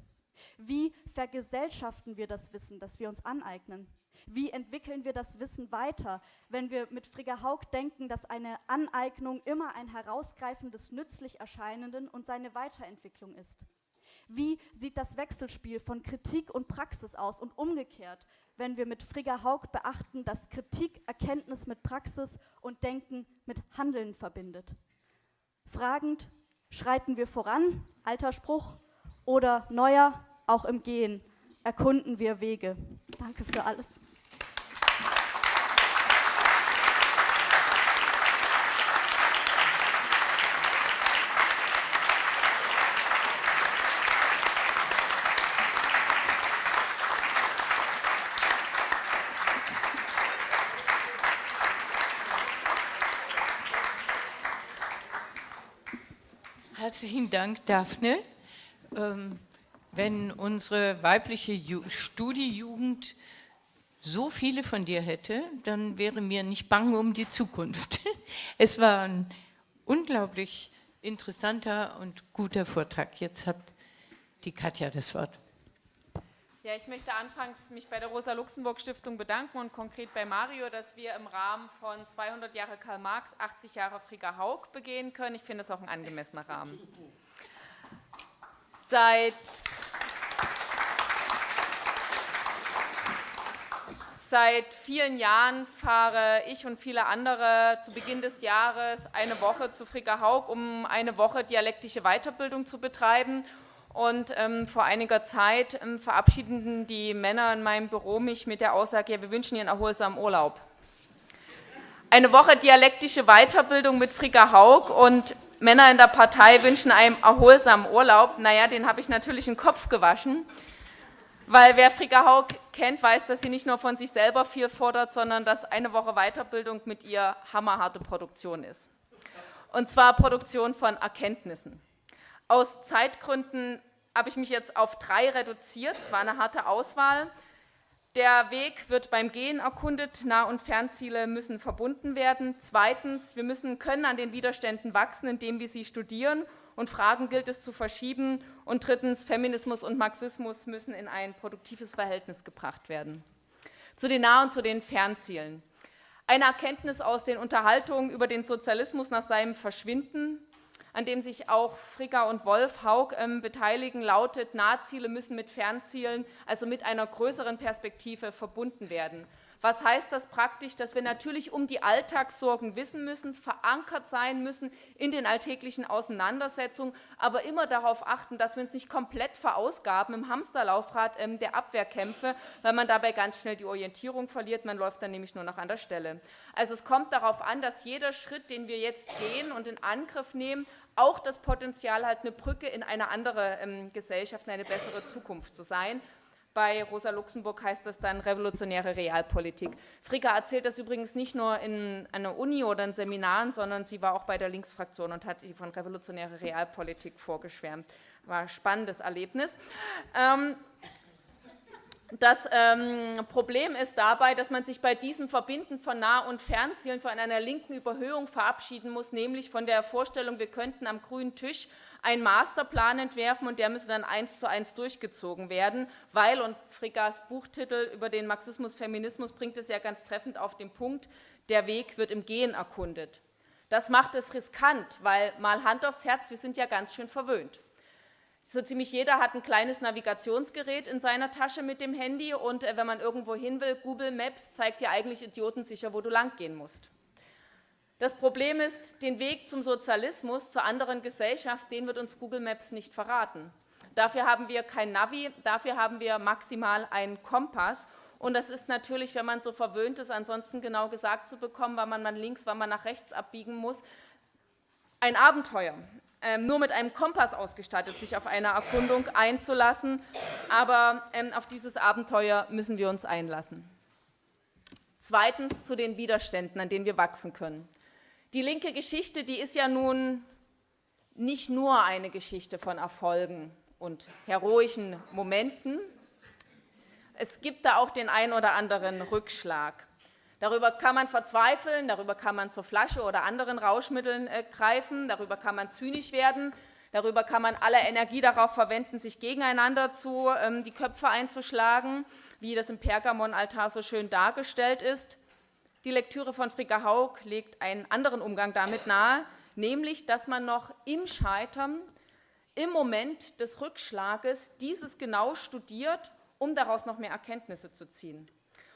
Wie vergesellschaften wir das Wissen, das wir uns aneignen? Wie entwickeln wir das Wissen weiter, wenn wir mit Frigga Haug denken, dass eine Aneignung immer ein Herausgreifen des nützlich Erscheinenden und seine Weiterentwicklung ist? Wie sieht das Wechselspiel von Kritik und Praxis aus und umgekehrt, wenn wir mit Frigga Haug beachten, dass Kritik Erkenntnis mit Praxis und Denken mit Handeln verbindet? Fragend schreiten wir voran, alter Spruch, oder neuer, auch im Gehen, erkunden wir Wege. Danke für alles. Herzlichen Dank, Daphne. Ähm, wenn unsere weibliche Ju Studiejugend so viele von dir hätte, dann wäre mir nicht bang um die Zukunft. Es war ein unglaublich interessanter und guter Vortrag. Jetzt hat die Katja das Wort. Ja, ich möchte anfangs mich bei der Rosa-Luxemburg-Stiftung bedanken und konkret bei Mario, dass wir im Rahmen von 200 Jahre Karl Marx, 80 Jahre Frigga Haug begehen können. Ich finde das auch ein angemessener Rahmen. Seit Seit vielen Jahren fahre ich und viele andere zu Beginn des Jahres eine Woche zu Fricka Haug, um eine Woche dialektische Weiterbildung zu betreiben. Und ähm, vor einiger Zeit ähm, verabschiedeten die Männer in meinem Büro mich mit der Aussage, ja, wir wünschen Ihnen erholsamen Urlaub. Eine Woche dialektische Weiterbildung mit Fricka Haug und Männer in der Partei wünschen einem erholsamen Urlaub. Naja, den habe ich natürlich den Kopf gewaschen. Weil wer Frika Haug kennt, weiß, dass sie nicht nur von sich selber viel fordert, sondern dass eine Woche Weiterbildung mit ihr hammerharte Produktion ist. Und zwar Produktion von Erkenntnissen. Aus Zeitgründen habe ich mich jetzt auf drei reduziert. Es war eine harte Auswahl. Der Weg wird beim Gehen erkundet, Nah- und Fernziele müssen verbunden werden. Zweitens, wir müssen können an den Widerständen wachsen, indem wir sie studieren und Fragen gilt es zu verschieben. Und drittens, Feminismus und Marxismus müssen in ein produktives Verhältnis gebracht werden. Zu den Nah- und zu den Fernzielen. Eine Erkenntnis aus den Unterhaltungen über den Sozialismus nach seinem Verschwinden, an dem sich auch Fricker und Wolf Haug ähm, beteiligen, lautet, Nahziele müssen mit Fernzielen, also mit einer größeren Perspektive verbunden werden. Was heißt das praktisch? Dass wir natürlich um die Alltagssorgen wissen müssen, verankert sein müssen in den alltäglichen Auseinandersetzungen, aber immer darauf achten, dass wir uns nicht komplett verausgaben im Hamsterlaufrad ähm, der Abwehrkämpfe, weil man dabei ganz schnell die Orientierung verliert. Man läuft dann nämlich nur noch an der Stelle. Also es kommt darauf an, dass jeder Schritt, den wir jetzt gehen und in Angriff nehmen, auch das Potenzial hat, eine Brücke in eine andere ähm, Gesellschaft, in eine bessere Zukunft zu sein. Bei Rosa Luxemburg heißt das dann revolutionäre Realpolitik. Fricka erzählt das übrigens nicht nur in einer Uni oder in Seminaren, sondern sie war auch bei der Linksfraktion und hat von revolutionärer Realpolitik vorgeschwärmt. War ein spannendes Erlebnis. Ähm, Das ähm, Problem ist dabei, dass man sich bei diesem Verbinden von Nah- und Fernzielen von einer linken Überhöhung verabschieden muss, nämlich von der Vorstellung, wir könnten am grünen Tisch einen Masterplan entwerfen und der müsse dann eins zu eins durchgezogen werden, weil, und Frickas Buchtitel über den Marxismus-Feminismus bringt es ja ganz treffend auf den Punkt, der Weg wird im Gehen erkundet. Das macht es riskant, weil mal Hand aufs Herz, wir sind ja ganz schön verwöhnt. So ziemlich jeder hat ein kleines Navigationsgerät in seiner Tasche mit dem Handy und äh, wenn man irgendwo hin will, Google Maps zeigt dir eigentlich idiotensicher, wo du lang gehen musst. Das Problem ist, den Weg zum Sozialismus, zur anderen Gesellschaft, den wird uns Google Maps nicht verraten. Dafür haben wir kein Navi, dafür haben wir maximal einen Kompass. Und das ist natürlich, wenn man so verwöhnt ist, ansonsten genau gesagt zu bekommen, wann man links, wann man nach rechts abbiegen muss, ein Abenteuer ähm, nur mit einem Kompass ausgestattet, sich auf eine Erkundung einzulassen. Aber ähm, auf dieses Abenteuer müssen wir uns einlassen. Zweitens zu den Widerständen, an denen wir wachsen können. Die linke Geschichte, die ist ja nun nicht nur eine Geschichte von Erfolgen und heroischen Momenten. Es gibt da auch den ein oder anderen Rückschlag. Darüber kann man verzweifeln, darüber kann man zur Flasche oder anderen Rauschmitteln äh, greifen, darüber kann man zynisch werden, darüber kann man alle Energie darauf verwenden, sich gegeneinander zu, ähm, die Köpfe einzuschlagen, wie das im Pergamon-Altar so schön dargestellt ist. Die Lektüre von Fricka Haug legt einen anderen Umgang damit nahe, nämlich, dass man noch im Scheitern, im Moment des Rückschlages dieses genau studiert, um daraus noch mehr Erkenntnisse zu ziehen.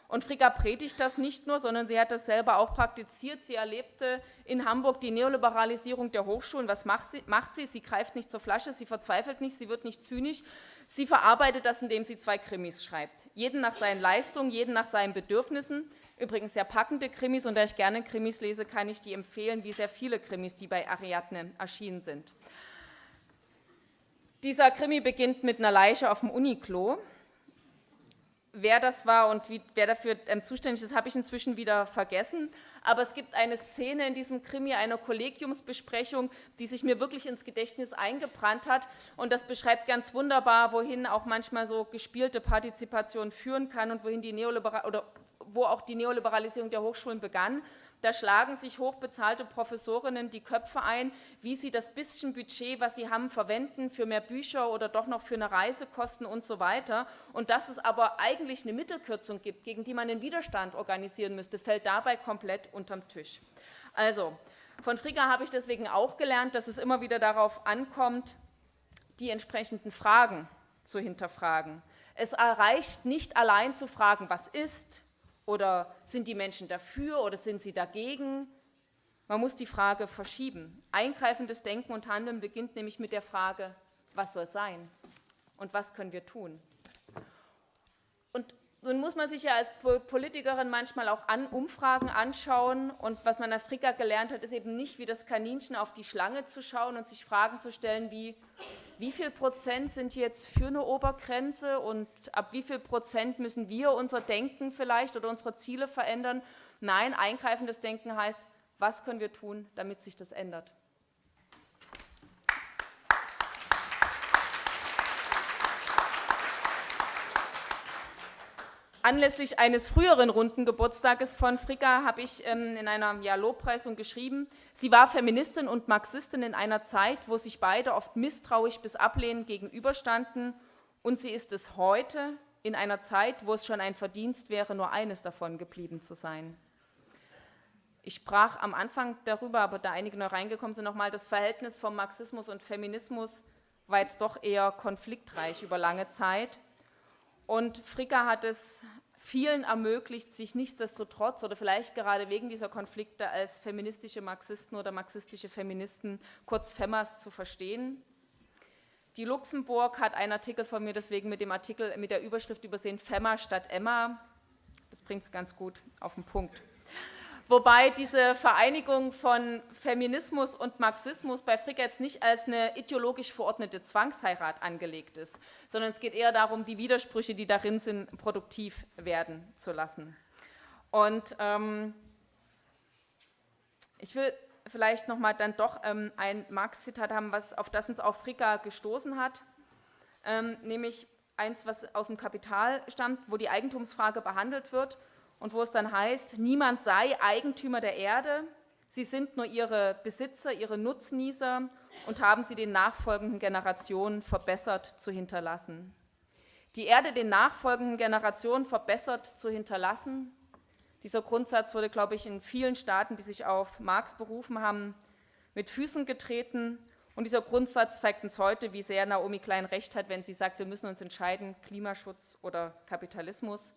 Und Fricka predigt das nicht nur, sondern sie hat das selber auch praktiziert. Sie erlebte in Hamburg die Neoliberalisierung der Hochschulen. Was macht sie? Macht sie? sie greift nicht zur Flasche, sie verzweifelt nicht, sie wird nicht zynisch. Sie verarbeitet das, indem sie zwei Krimis schreibt. Jeden nach seinen Leistungen, jeden nach seinen Bedürfnissen. Übrigens sehr packende Krimis, und da ich gerne Krimis lese, kann ich die empfehlen, wie sehr viele Krimis, die bei Ariadne erschienen sind. Dieser Krimi beginnt mit einer Leiche auf dem Uniklo. Wer das war und wie, wer dafür ähm, zuständig ist, habe ich inzwischen wieder vergessen. Aber es gibt eine Szene in diesem Krimi, eine Kollegiumsbesprechung, die sich mir wirklich ins Gedächtnis eingebrannt hat. Und das beschreibt ganz wunderbar, wohin auch manchmal so gespielte Partizipation führen kann und wohin die Neoliberal oder wo auch die Neoliberalisierung der Hochschulen begann. Da schlagen sich hochbezahlte Professorinnen die Köpfe ein, wie sie das bisschen Budget, was sie haben, verwenden für mehr Bücher oder doch noch für eine Reisekosten und so weiter. Und dass es aber eigentlich eine Mittelkürzung gibt, gegen die man den Widerstand organisieren müsste, fällt dabei komplett unterm Tisch. Also, von Frigga habe ich deswegen auch gelernt, dass es immer wieder darauf ankommt, die entsprechenden Fragen zu hinterfragen. Es reicht nicht allein zu fragen, was ist, oder sind die Menschen dafür oder sind sie dagegen? Man muss die Frage verschieben. Eingreifendes Denken und Handeln beginnt nämlich mit der Frage, was soll sein und was können wir tun? Und nun muss man sich ja als Politikerin manchmal auch an Umfragen anschauen. Und was man in Afrika gelernt hat, ist eben nicht wie das Kaninchen auf die Schlange zu schauen und sich Fragen zu stellen wie, wie viel Prozent sind jetzt für eine Obergrenze und ab wie viel Prozent müssen wir unser Denken vielleicht oder unsere Ziele verändern. Nein, eingreifendes Denken heißt, was können wir tun, damit sich das ändert. Anlässlich eines früheren runden Geburtstages von Fricka habe ich ähm, in einer ja, Lobpreisung geschrieben, sie war Feministin und Marxistin in einer Zeit, wo sich beide oft misstrauisch bis ablehnend gegenüberstanden und sie ist es heute in einer Zeit, wo es schon ein Verdienst wäre, nur eines davon geblieben zu sein. Ich sprach am Anfang darüber, aber da einige noch reingekommen sind, nochmal, das Verhältnis vom Marxismus und Feminismus war jetzt doch eher konfliktreich über lange Zeit. Und Fricka hat es vielen ermöglicht, sich nichtsdestotrotz oder vielleicht gerade wegen dieser Konflikte als feministische Marxisten oder marxistische Feministen, kurz FEMAS, zu verstehen. Die Luxemburg hat einen Artikel von mir deswegen mit dem Artikel mit der Überschrift übersehen, FEMA statt Emma. Das bringt es ganz gut auf den Punkt. Wobei diese Vereinigung von Feminismus und Marxismus bei Frick jetzt nicht als eine ideologisch verordnete Zwangsheirat angelegt ist, sondern es geht eher darum, die Widersprüche, die darin sind, produktiv werden zu lassen. Und ähm, ich will vielleicht nochmal dann doch ähm, ein Marx-Zitat haben, was, auf das uns auch Fricka gestoßen hat, ähm, nämlich eins, was aus dem Kapital stammt, wo die Eigentumsfrage behandelt wird und wo es dann heißt, niemand sei Eigentümer der Erde, sie sind nur ihre Besitzer, ihre Nutznießer und haben sie den nachfolgenden Generationen verbessert zu hinterlassen. Die Erde den nachfolgenden Generationen verbessert zu hinterlassen, dieser Grundsatz wurde, glaube ich, in vielen Staaten, die sich auf Marx berufen haben, mit Füßen getreten. Und dieser Grundsatz zeigt uns heute, wie sehr Naomi Klein recht hat, wenn sie sagt, wir müssen uns entscheiden, Klimaschutz oder Kapitalismus.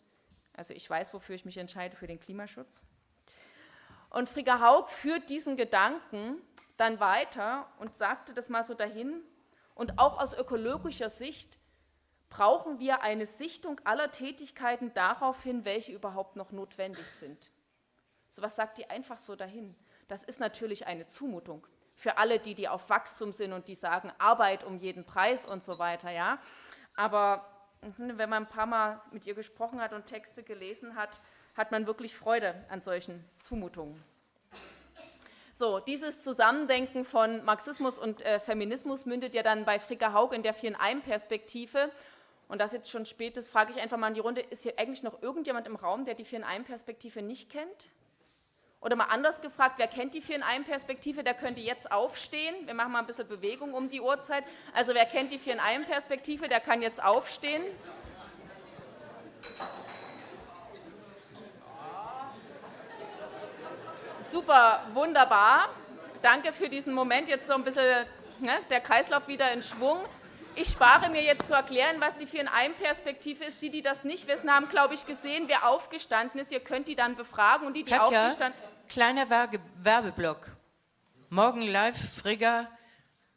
Also ich weiß, wofür ich mich entscheide, für den Klimaschutz. Und Frigga Haug führt diesen Gedanken dann weiter und sagte das mal so dahin. Und auch aus ökologischer Sicht brauchen wir eine Sichtung aller Tätigkeiten darauf hin, welche überhaupt noch notwendig sind. So was sagt die einfach so dahin. Das ist natürlich eine Zumutung für alle, die, die auf Wachstum sind und die sagen, Arbeit um jeden Preis und so weiter. Ja? Aber wenn man ein paar Mal mit ihr gesprochen hat und Texte gelesen hat, hat man wirklich Freude an solchen Zumutungen. So, dieses Zusammendenken von Marxismus und äh, Feminismus mündet ja dann bei Fricka Haug in der Vier-in-Einem-Perspektive und das jetzt schon spät ist, frage ich einfach mal in die Runde, ist hier eigentlich noch irgendjemand im Raum, der die Vier-in-Einem-Perspektive nicht kennt? Oder mal anders gefragt, wer kennt die Vier-in-Einem-Perspektive, der könnte jetzt aufstehen. Wir machen mal ein bisschen Bewegung um die Uhrzeit. Also wer kennt die Vier-in-Einem-Perspektive, der kann jetzt aufstehen. Super, wunderbar. Danke für diesen Moment. Jetzt so ein bisschen ne, der Kreislauf wieder in Schwung. Ich spare mir jetzt zu erklären, was die Vier-in-Einem-Perspektive ist. Die, die das nicht wissen, haben, glaube ich, gesehen, wer aufgestanden ist. Ihr könnt die dann befragen. Und die, die Katja, aufgestanden kleiner Werbeblock. Morgen live, Frigga,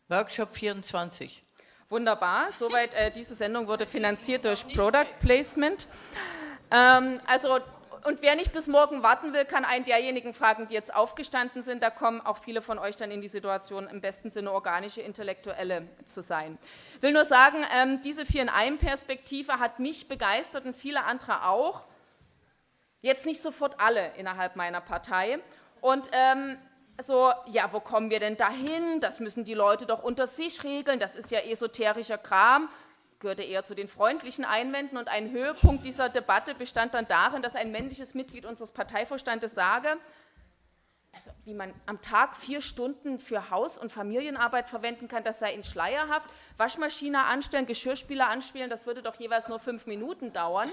Workshop 24. Wunderbar. Soweit äh, diese Sendung wurde finanziert durch Product Placement. Ähm, also und wer nicht bis morgen warten will, kann einen derjenigen fragen, die jetzt aufgestanden sind. Da kommen auch viele von euch dann in die Situation, im besten Sinne organische Intellektuelle zu sein. Ich will nur sagen, ähm, diese Vier-in-Einem-Perspektive hat mich begeistert und viele andere auch. Jetzt nicht sofort alle innerhalb meiner Partei. Und ähm, so, ja, wo kommen wir denn dahin? Das müssen die Leute doch unter sich regeln. Das ist ja esoterischer Kram gehörte eher zu den freundlichen Einwänden. Und ein Höhepunkt dieser Debatte bestand dann darin, dass ein männliches Mitglied unseres Parteivorstandes sage, also wie man am Tag vier Stunden für Haus- und Familienarbeit verwenden kann, das sei in schleierhaft. Waschmaschine anstellen, Geschirrspüler anspielen, das würde doch jeweils nur fünf Minuten dauern.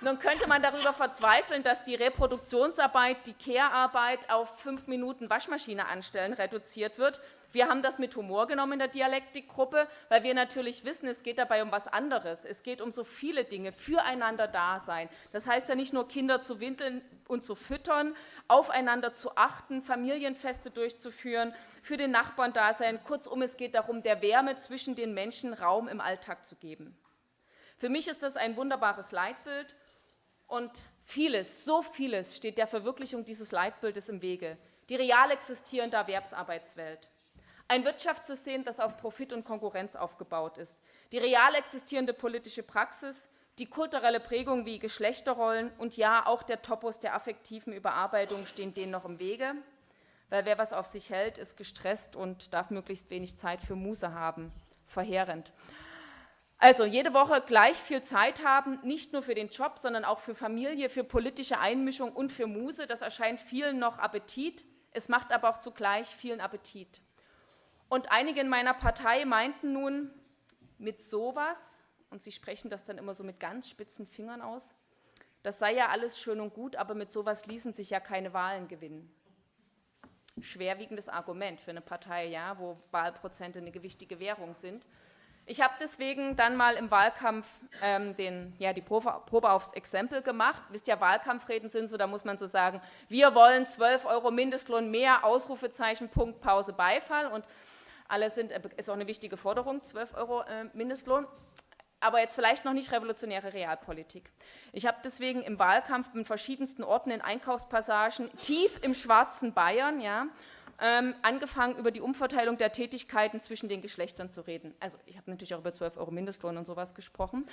Nun könnte man darüber verzweifeln, dass die Reproduktionsarbeit, die Care-Arbeit auf fünf Minuten Waschmaschine anstellen reduziert wird. Wir haben das mit Humor genommen in der Dialektikgruppe, weil wir natürlich wissen, es geht dabei um was anderes. Es geht um so viele Dinge, füreinander da sein. Das heißt ja nicht nur Kinder zu windeln und zu füttern, aufeinander zu achten, Familienfeste durchzuführen, für den Nachbarn da sein. Kurzum, es geht darum, der Wärme zwischen den Menschen Raum im Alltag zu geben. Für mich ist das ein wunderbares Leitbild und vieles, so vieles steht der Verwirklichung dieses Leitbildes im Wege. Die real existierende Erwerbsarbeitswelt, ein Wirtschaftssystem, das auf Profit und Konkurrenz aufgebaut ist. Die real existierende politische Praxis, die kulturelle Prägung wie Geschlechterrollen und ja, auch der Topos der affektiven Überarbeitung stehen denen noch im Wege. Weil wer was auf sich hält, ist gestresst und darf möglichst wenig Zeit für Muse haben. Verheerend. Also jede Woche gleich viel Zeit haben, nicht nur für den Job, sondern auch für Familie, für politische Einmischung und für Muse. Das erscheint vielen noch Appetit. Es macht aber auch zugleich vielen Appetit. Und einige in meiner Partei meinten nun, mit sowas, und sie sprechen das dann immer so mit ganz spitzen Fingern aus, das sei ja alles schön und gut, aber mit sowas ließen sich ja keine Wahlen gewinnen. Schwerwiegendes Argument für eine Partei, ja, wo Wahlprozente eine gewichtige Währung sind. Ich habe deswegen dann mal im Wahlkampf ähm, den, ja, die Probe, Probe, aufs Exempel gemacht. Wisst ihr, Wahlkampfreden sind so, da muss man so sagen, wir wollen 12 Euro Mindestlohn mehr, Ausrufezeichen, Punkt, Pause, Beifall. Und alle sind, äh, ist auch eine wichtige Forderung, 12 Euro äh, Mindestlohn, aber jetzt vielleicht noch nicht revolutionäre Realpolitik. Ich habe deswegen im Wahlkampf in verschiedensten Orten in Einkaufspassagen, tief im schwarzen Bayern, ja, ähm, angefangen, über die Umverteilung der Tätigkeiten zwischen den Geschlechtern zu reden. Also ich habe natürlich auch über 12 Euro Mindestlohn und sowas gesprochen.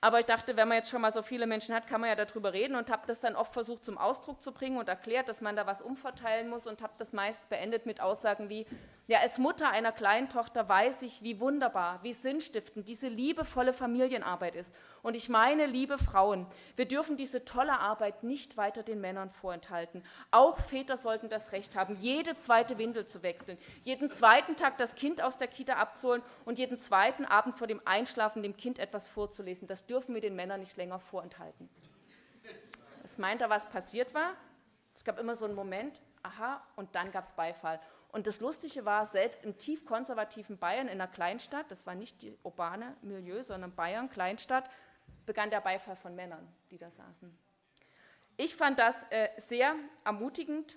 Aber ich dachte, wenn man jetzt schon mal so viele Menschen hat, kann man ja darüber reden und habe das dann oft versucht zum Ausdruck zu bringen und erklärt, dass man da was umverteilen muss und habe das meist beendet mit Aussagen wie, ja, als Mutter einer kleinen Tochter weiß ich, wie wunderbar, wie sinnstiftend diese liebevolle Familienarbeit ist. Und ich meine, liebe Frauen, wir dürfen diese tolle Arbeit nicht weiter den Männern vorenthalten. Auch Väter sollten das Recht haben, jede zweite Windel zu wechseln, jeden zweiten Tag das Kind aus der Kita abzuholen und jeden zweiten Abend vor dem Einschlafen dem Kind etwas vorzulesen. Das dürfen wir den Männern nicht länger vorenthalten. Es meint er, was passiert war? Es gab immer so einen Moment, aha, und dann gab es Beifall. Und das Lustige war, selbst im tief konservativen Bayern in einer Kleinstadt, das war nicht die urbane Milieu, sondern Bayern, Kleinstadt, begann der Beifall von Männern, die da saßen. Ich fand das äh, sehr ermutigend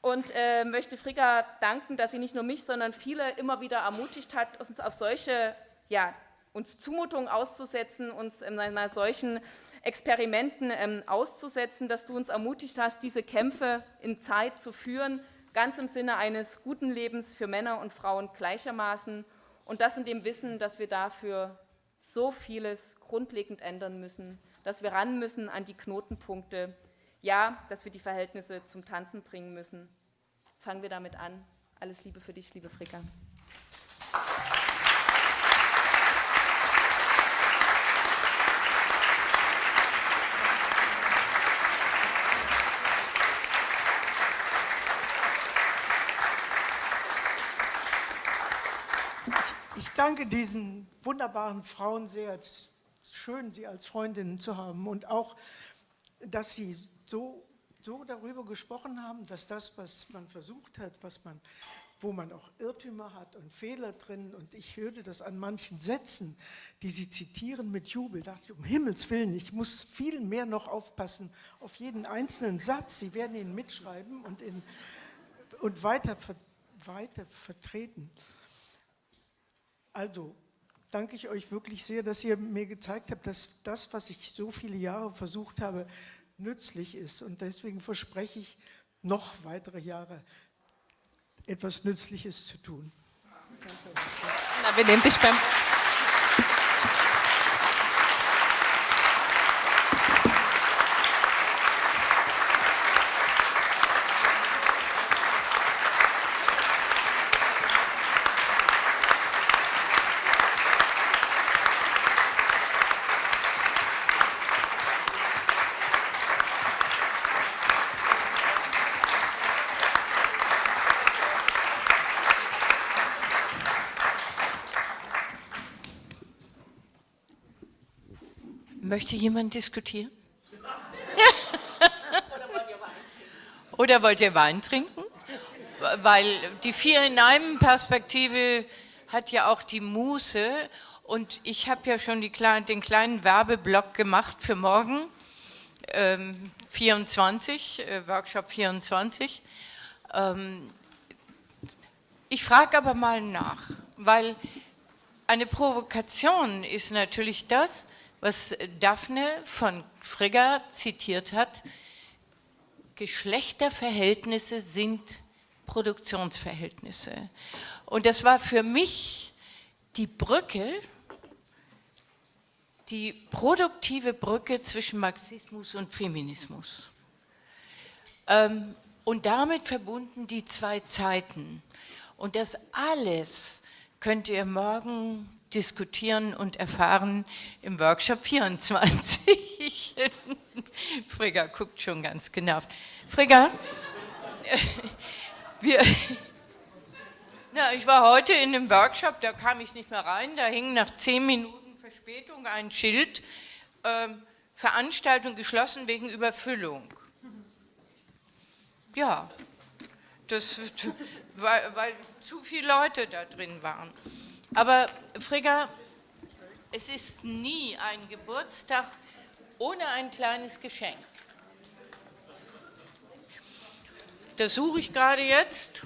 und äh, möchte Frigga danken, dass sie nicht nur mich, sondern viele immer wieder ermutigt hat, uns auf solche ja, uns Zumutungen auszusetzen, uns ähm, mal solchen Experimenten ähm, auszusetzen, dass du uns ermutigt hast, diese Kämpfe in Zeit zu führen, ganz im Sinne eines guten Lebens für Männer und Frauen gleichermaßen und das in dem Wissen, dass wir dafür so vieles grundlegend ändern müssen, dass wir ran müssen an die Knotenpunkte, ja, dass wir die Verhältnisse zum Tanzen bringen müssen. Fangen wir damit an. Alles Liebe für dich, liebe Fricka. Danke diesen wunderbaren Frauen sehr. Es ist schön, sie als Freundinnen zu haben und auch, dass sie so, so darüber gesprochen haben, dass das, was man versucht hat, was man, wo man auch Irrtümer hat und Fehler drin und ich hörte das an manchen Sätzen, die sie zitieren mit Jubel, dachte ich, um Himmels Willen, ich muss viel mehr noch aufpassen auf jeden einzelnen Satz. Sie werden ihn mitschreiben und, in, und weiter, weiter vertreten. Also danke ich euch wirklich sehr, dass ihr mir gezeigt habt, dass das, was ich so viele Jahre versucht habe, nützlich ist. Und deswegen verspreche ich, noch weitere Jahre etwas Nützliches zu tun. Na, wir nehmen dich beim... Möchte jemand diskutieren? Oder wollt ihr Wein trinken? Weil die vier in einem Perspektive hat ja auch die Muße und ich habe ja schon die, den kleinen Werbeblock gemacht für morgen, ähm, 24, äh, Workshop 24. Ähm, ich frage aber mal nach, weil eine Provokation ist natürlich das, was Daphne von Frigga zitiert hat, Geschlechterverhältnisse sind Produktionsverhältnisse. Und das war für mich die Brücke, die produktive Brücke zwischen Marxismus und Feminismus. Ähm, und damit verbunden die zwei Zeiten. Und das alles könnt ihr morgen diskutieren und erfahren im Workshop 24. Frigga guckt schon ganz genervt. Frigga, wir, na, ich war heute in dem Workshop, da kam ich nicht mehr rein, da hing nach zehn Minuten Verspätung ein Schild, äh, Veranstaltung geschlossen wegen Überfüllung. Ja, das, weil, weil zu viele Leute da drin waren. Aber Frigga, es ist nie ein Geburtstag ohne ein kleines Geschenk. Das suche ich gerade jetzt.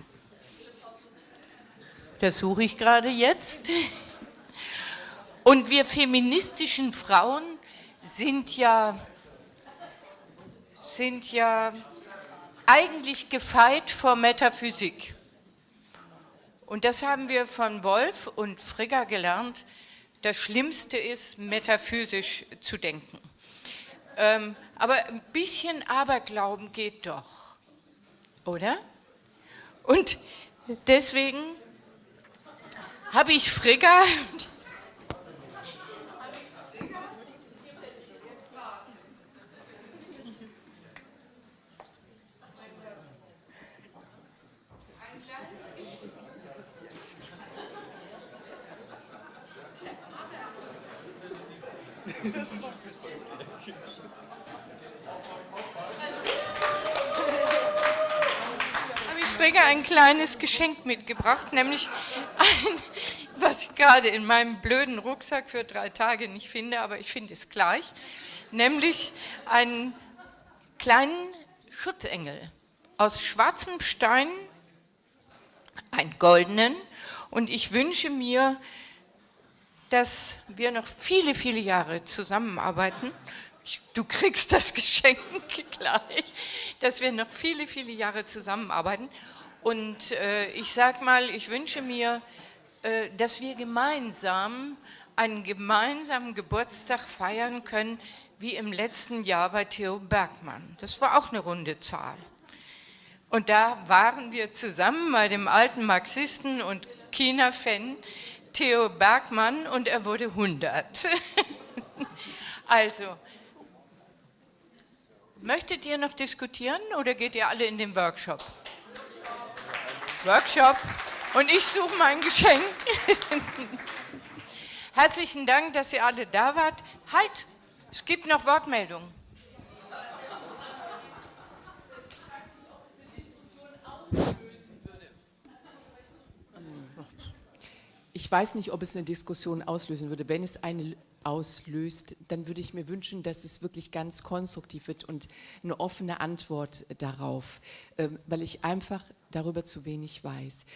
Das suche ich gerade jetzt. Und wir feministischen Frauen sind ja, sind ja eigentlich gefeit vor Metaphysik. Und das haben wir von Wolf und Frigga gelernt. Das Schlimmste ist, metaphysisch zu denken. Ähm, aber ein bisschen Aberglauben geht doch, oder? Und deswegen habe ich Frigga habe ich Frigga ein kleines Geschenk mitgebracht, nämlich ein, was ich gerade in meinem blöden Rucksack für drei Tage nicht finde, aber ich finde es gleich, nämlich einen kleinen Schutzengel aus schwarzem Stein, einen goldenen, und ich wünsche mir, dass wir noch viele, viele Jahre zusammenarbeiten. Du kriegst das Geschenk gleich, dass wir noch viele, viele Jahre zusammenarbeiten. Und äh, ich sage mal, ich wünsche mir, äh, dass wir gemeinsam einen gemeinsamen Geburtstag feiern können, wie im letzten Jahr bei Theo Bergmann. Das war auch eine runde Zahl. Und da waren wir zusammen bei dem alten Marxisten und China-Fan Theo Bergmann und er wurde 100. also, möchtet ihr noch diskutieren oder geht ihr alle in den Workshop? Workshop und ich suche mein Geschenk. Herzlichen Dank, dass ihr alle da wart. Halt, es gibt noch Wortmeldungen. Ich weiß nicht, ob es eine Diskussion auslösen würde. Wenn es eine auslöst, dann würde ich mir wünschen, dass es wirklich ganz konstruktiv wird und eine offene Antwort darauf, ähm, weil ich einfach darüber zu wenig weiß.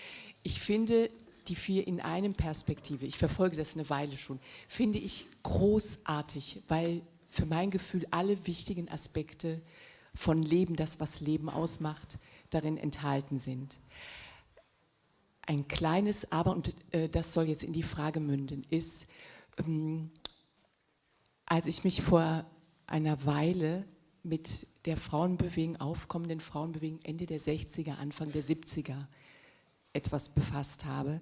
Ich finde die vier in einem Perspektive, ich verfolge das eine Weile schon, finde ich großartig, weil für mein Gefühl alle wichtigen Aspekte von Leben, das was Leben ausmacht, darin enthalten sind. Ein kleines Aber, und äh, das soll jetzt in die Frage münden, ist, ähm, als ich mich vor einer Weile mit der Frauenbewegung, aufkommenden Frauenbewegung Ende der 60er, Anfang der 70er etwas befasst habe,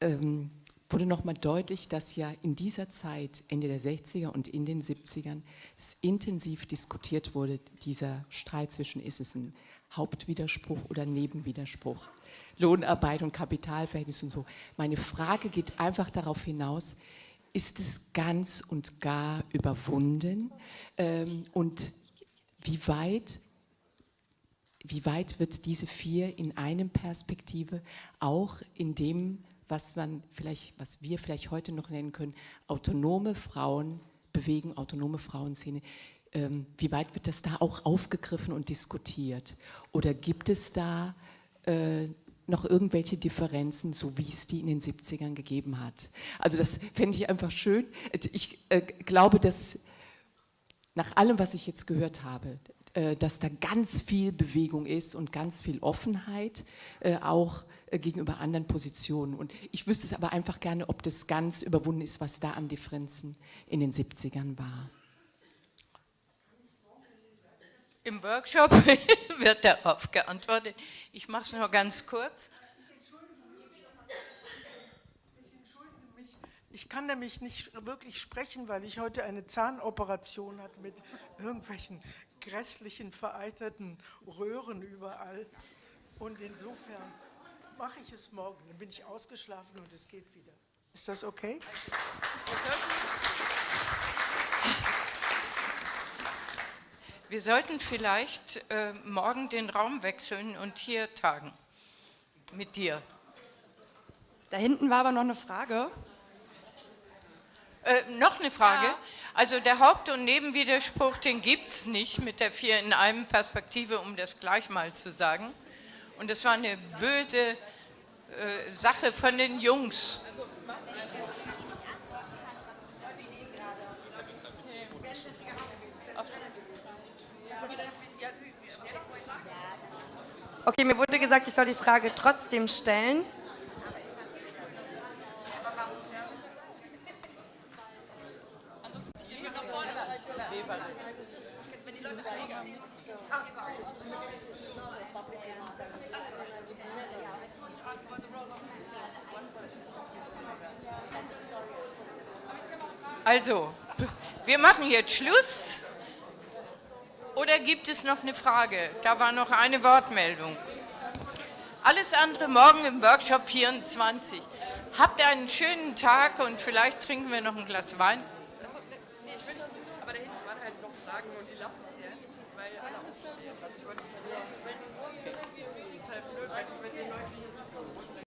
ähm, wurde nochmal deutlich, dass ja in dieser Zeit, Ende der 60er und in den 70ern, es intensiv diskutiert wurde, dieser Streit zwischen, ist es ein Hauptwiderspruch oder Nebenwiderspruch. Lohnarbeit und Kapitalverhältnis und so. Meine Frage geht einfach darauf hinaus, ist es ganz und gar überwunden ähm, und wie weit, wie weit wird diese vier in einem Perspektive auch in dem, was man vielleicht, was wir vielleicht heute noch nennen können, autonome Frauen bewegen, autonome Frauenszene, ähm, wie weit wird das da auch aufgegriffen und diskutiert? Oder gibt es da äh, noch irgendwelche Differenzen, so wie es die in den 70ern gegeben hat. Also das fände ich einfach schön. Ich äh, glaube, dass nach allem, was ich jetzt gehört habe, äh, dass da ganz viel Bewegung ist und ganz viel Offenheit, äh, auch äh, gegenüber anderen Positionen. Und ich wüsste es aber einfach gerne, ob das ganz überwunden ist, was da an Differenzen in den 70ern war. Im Workshop wird darauf geantwortet. Ich mache es nur ganz kurz. Ich kann nämlich nicht wirklich sprechen, weil ich heute eine Zahnoperation hatte mit irgendwelchen grässlichen, vereiterten Röhren überall. Und insofern mache ich es morgen. Dann bin ich ausgeschlafen und es geht wieder. Ist das okay? Wir sollten vielleicht äh, morgen den Raum wechseln und hier tagen. Mit dir. Da hinten war aber noch eine Frage. Äh, noch eine Frage. Ja. Also der Haupt- und Nebenwiderspruch, den gibt es nicht mit der vier in einem Perspektive, um das gleich mal zu sagen. Und das war eine böse äh, Sache von den Jungs. Also, Okay, mir wurde gesagt, ich soll die Frage trotzdem stellen. Also, wir machen jetzt Schluss. Oder gibt es noch eine Frage? Da war noch eine Wortmeldung. Alles andere morgen im Workshop 24. Habt einen schönen Tag und vielleicht trinken wir noch ein Glas Wein.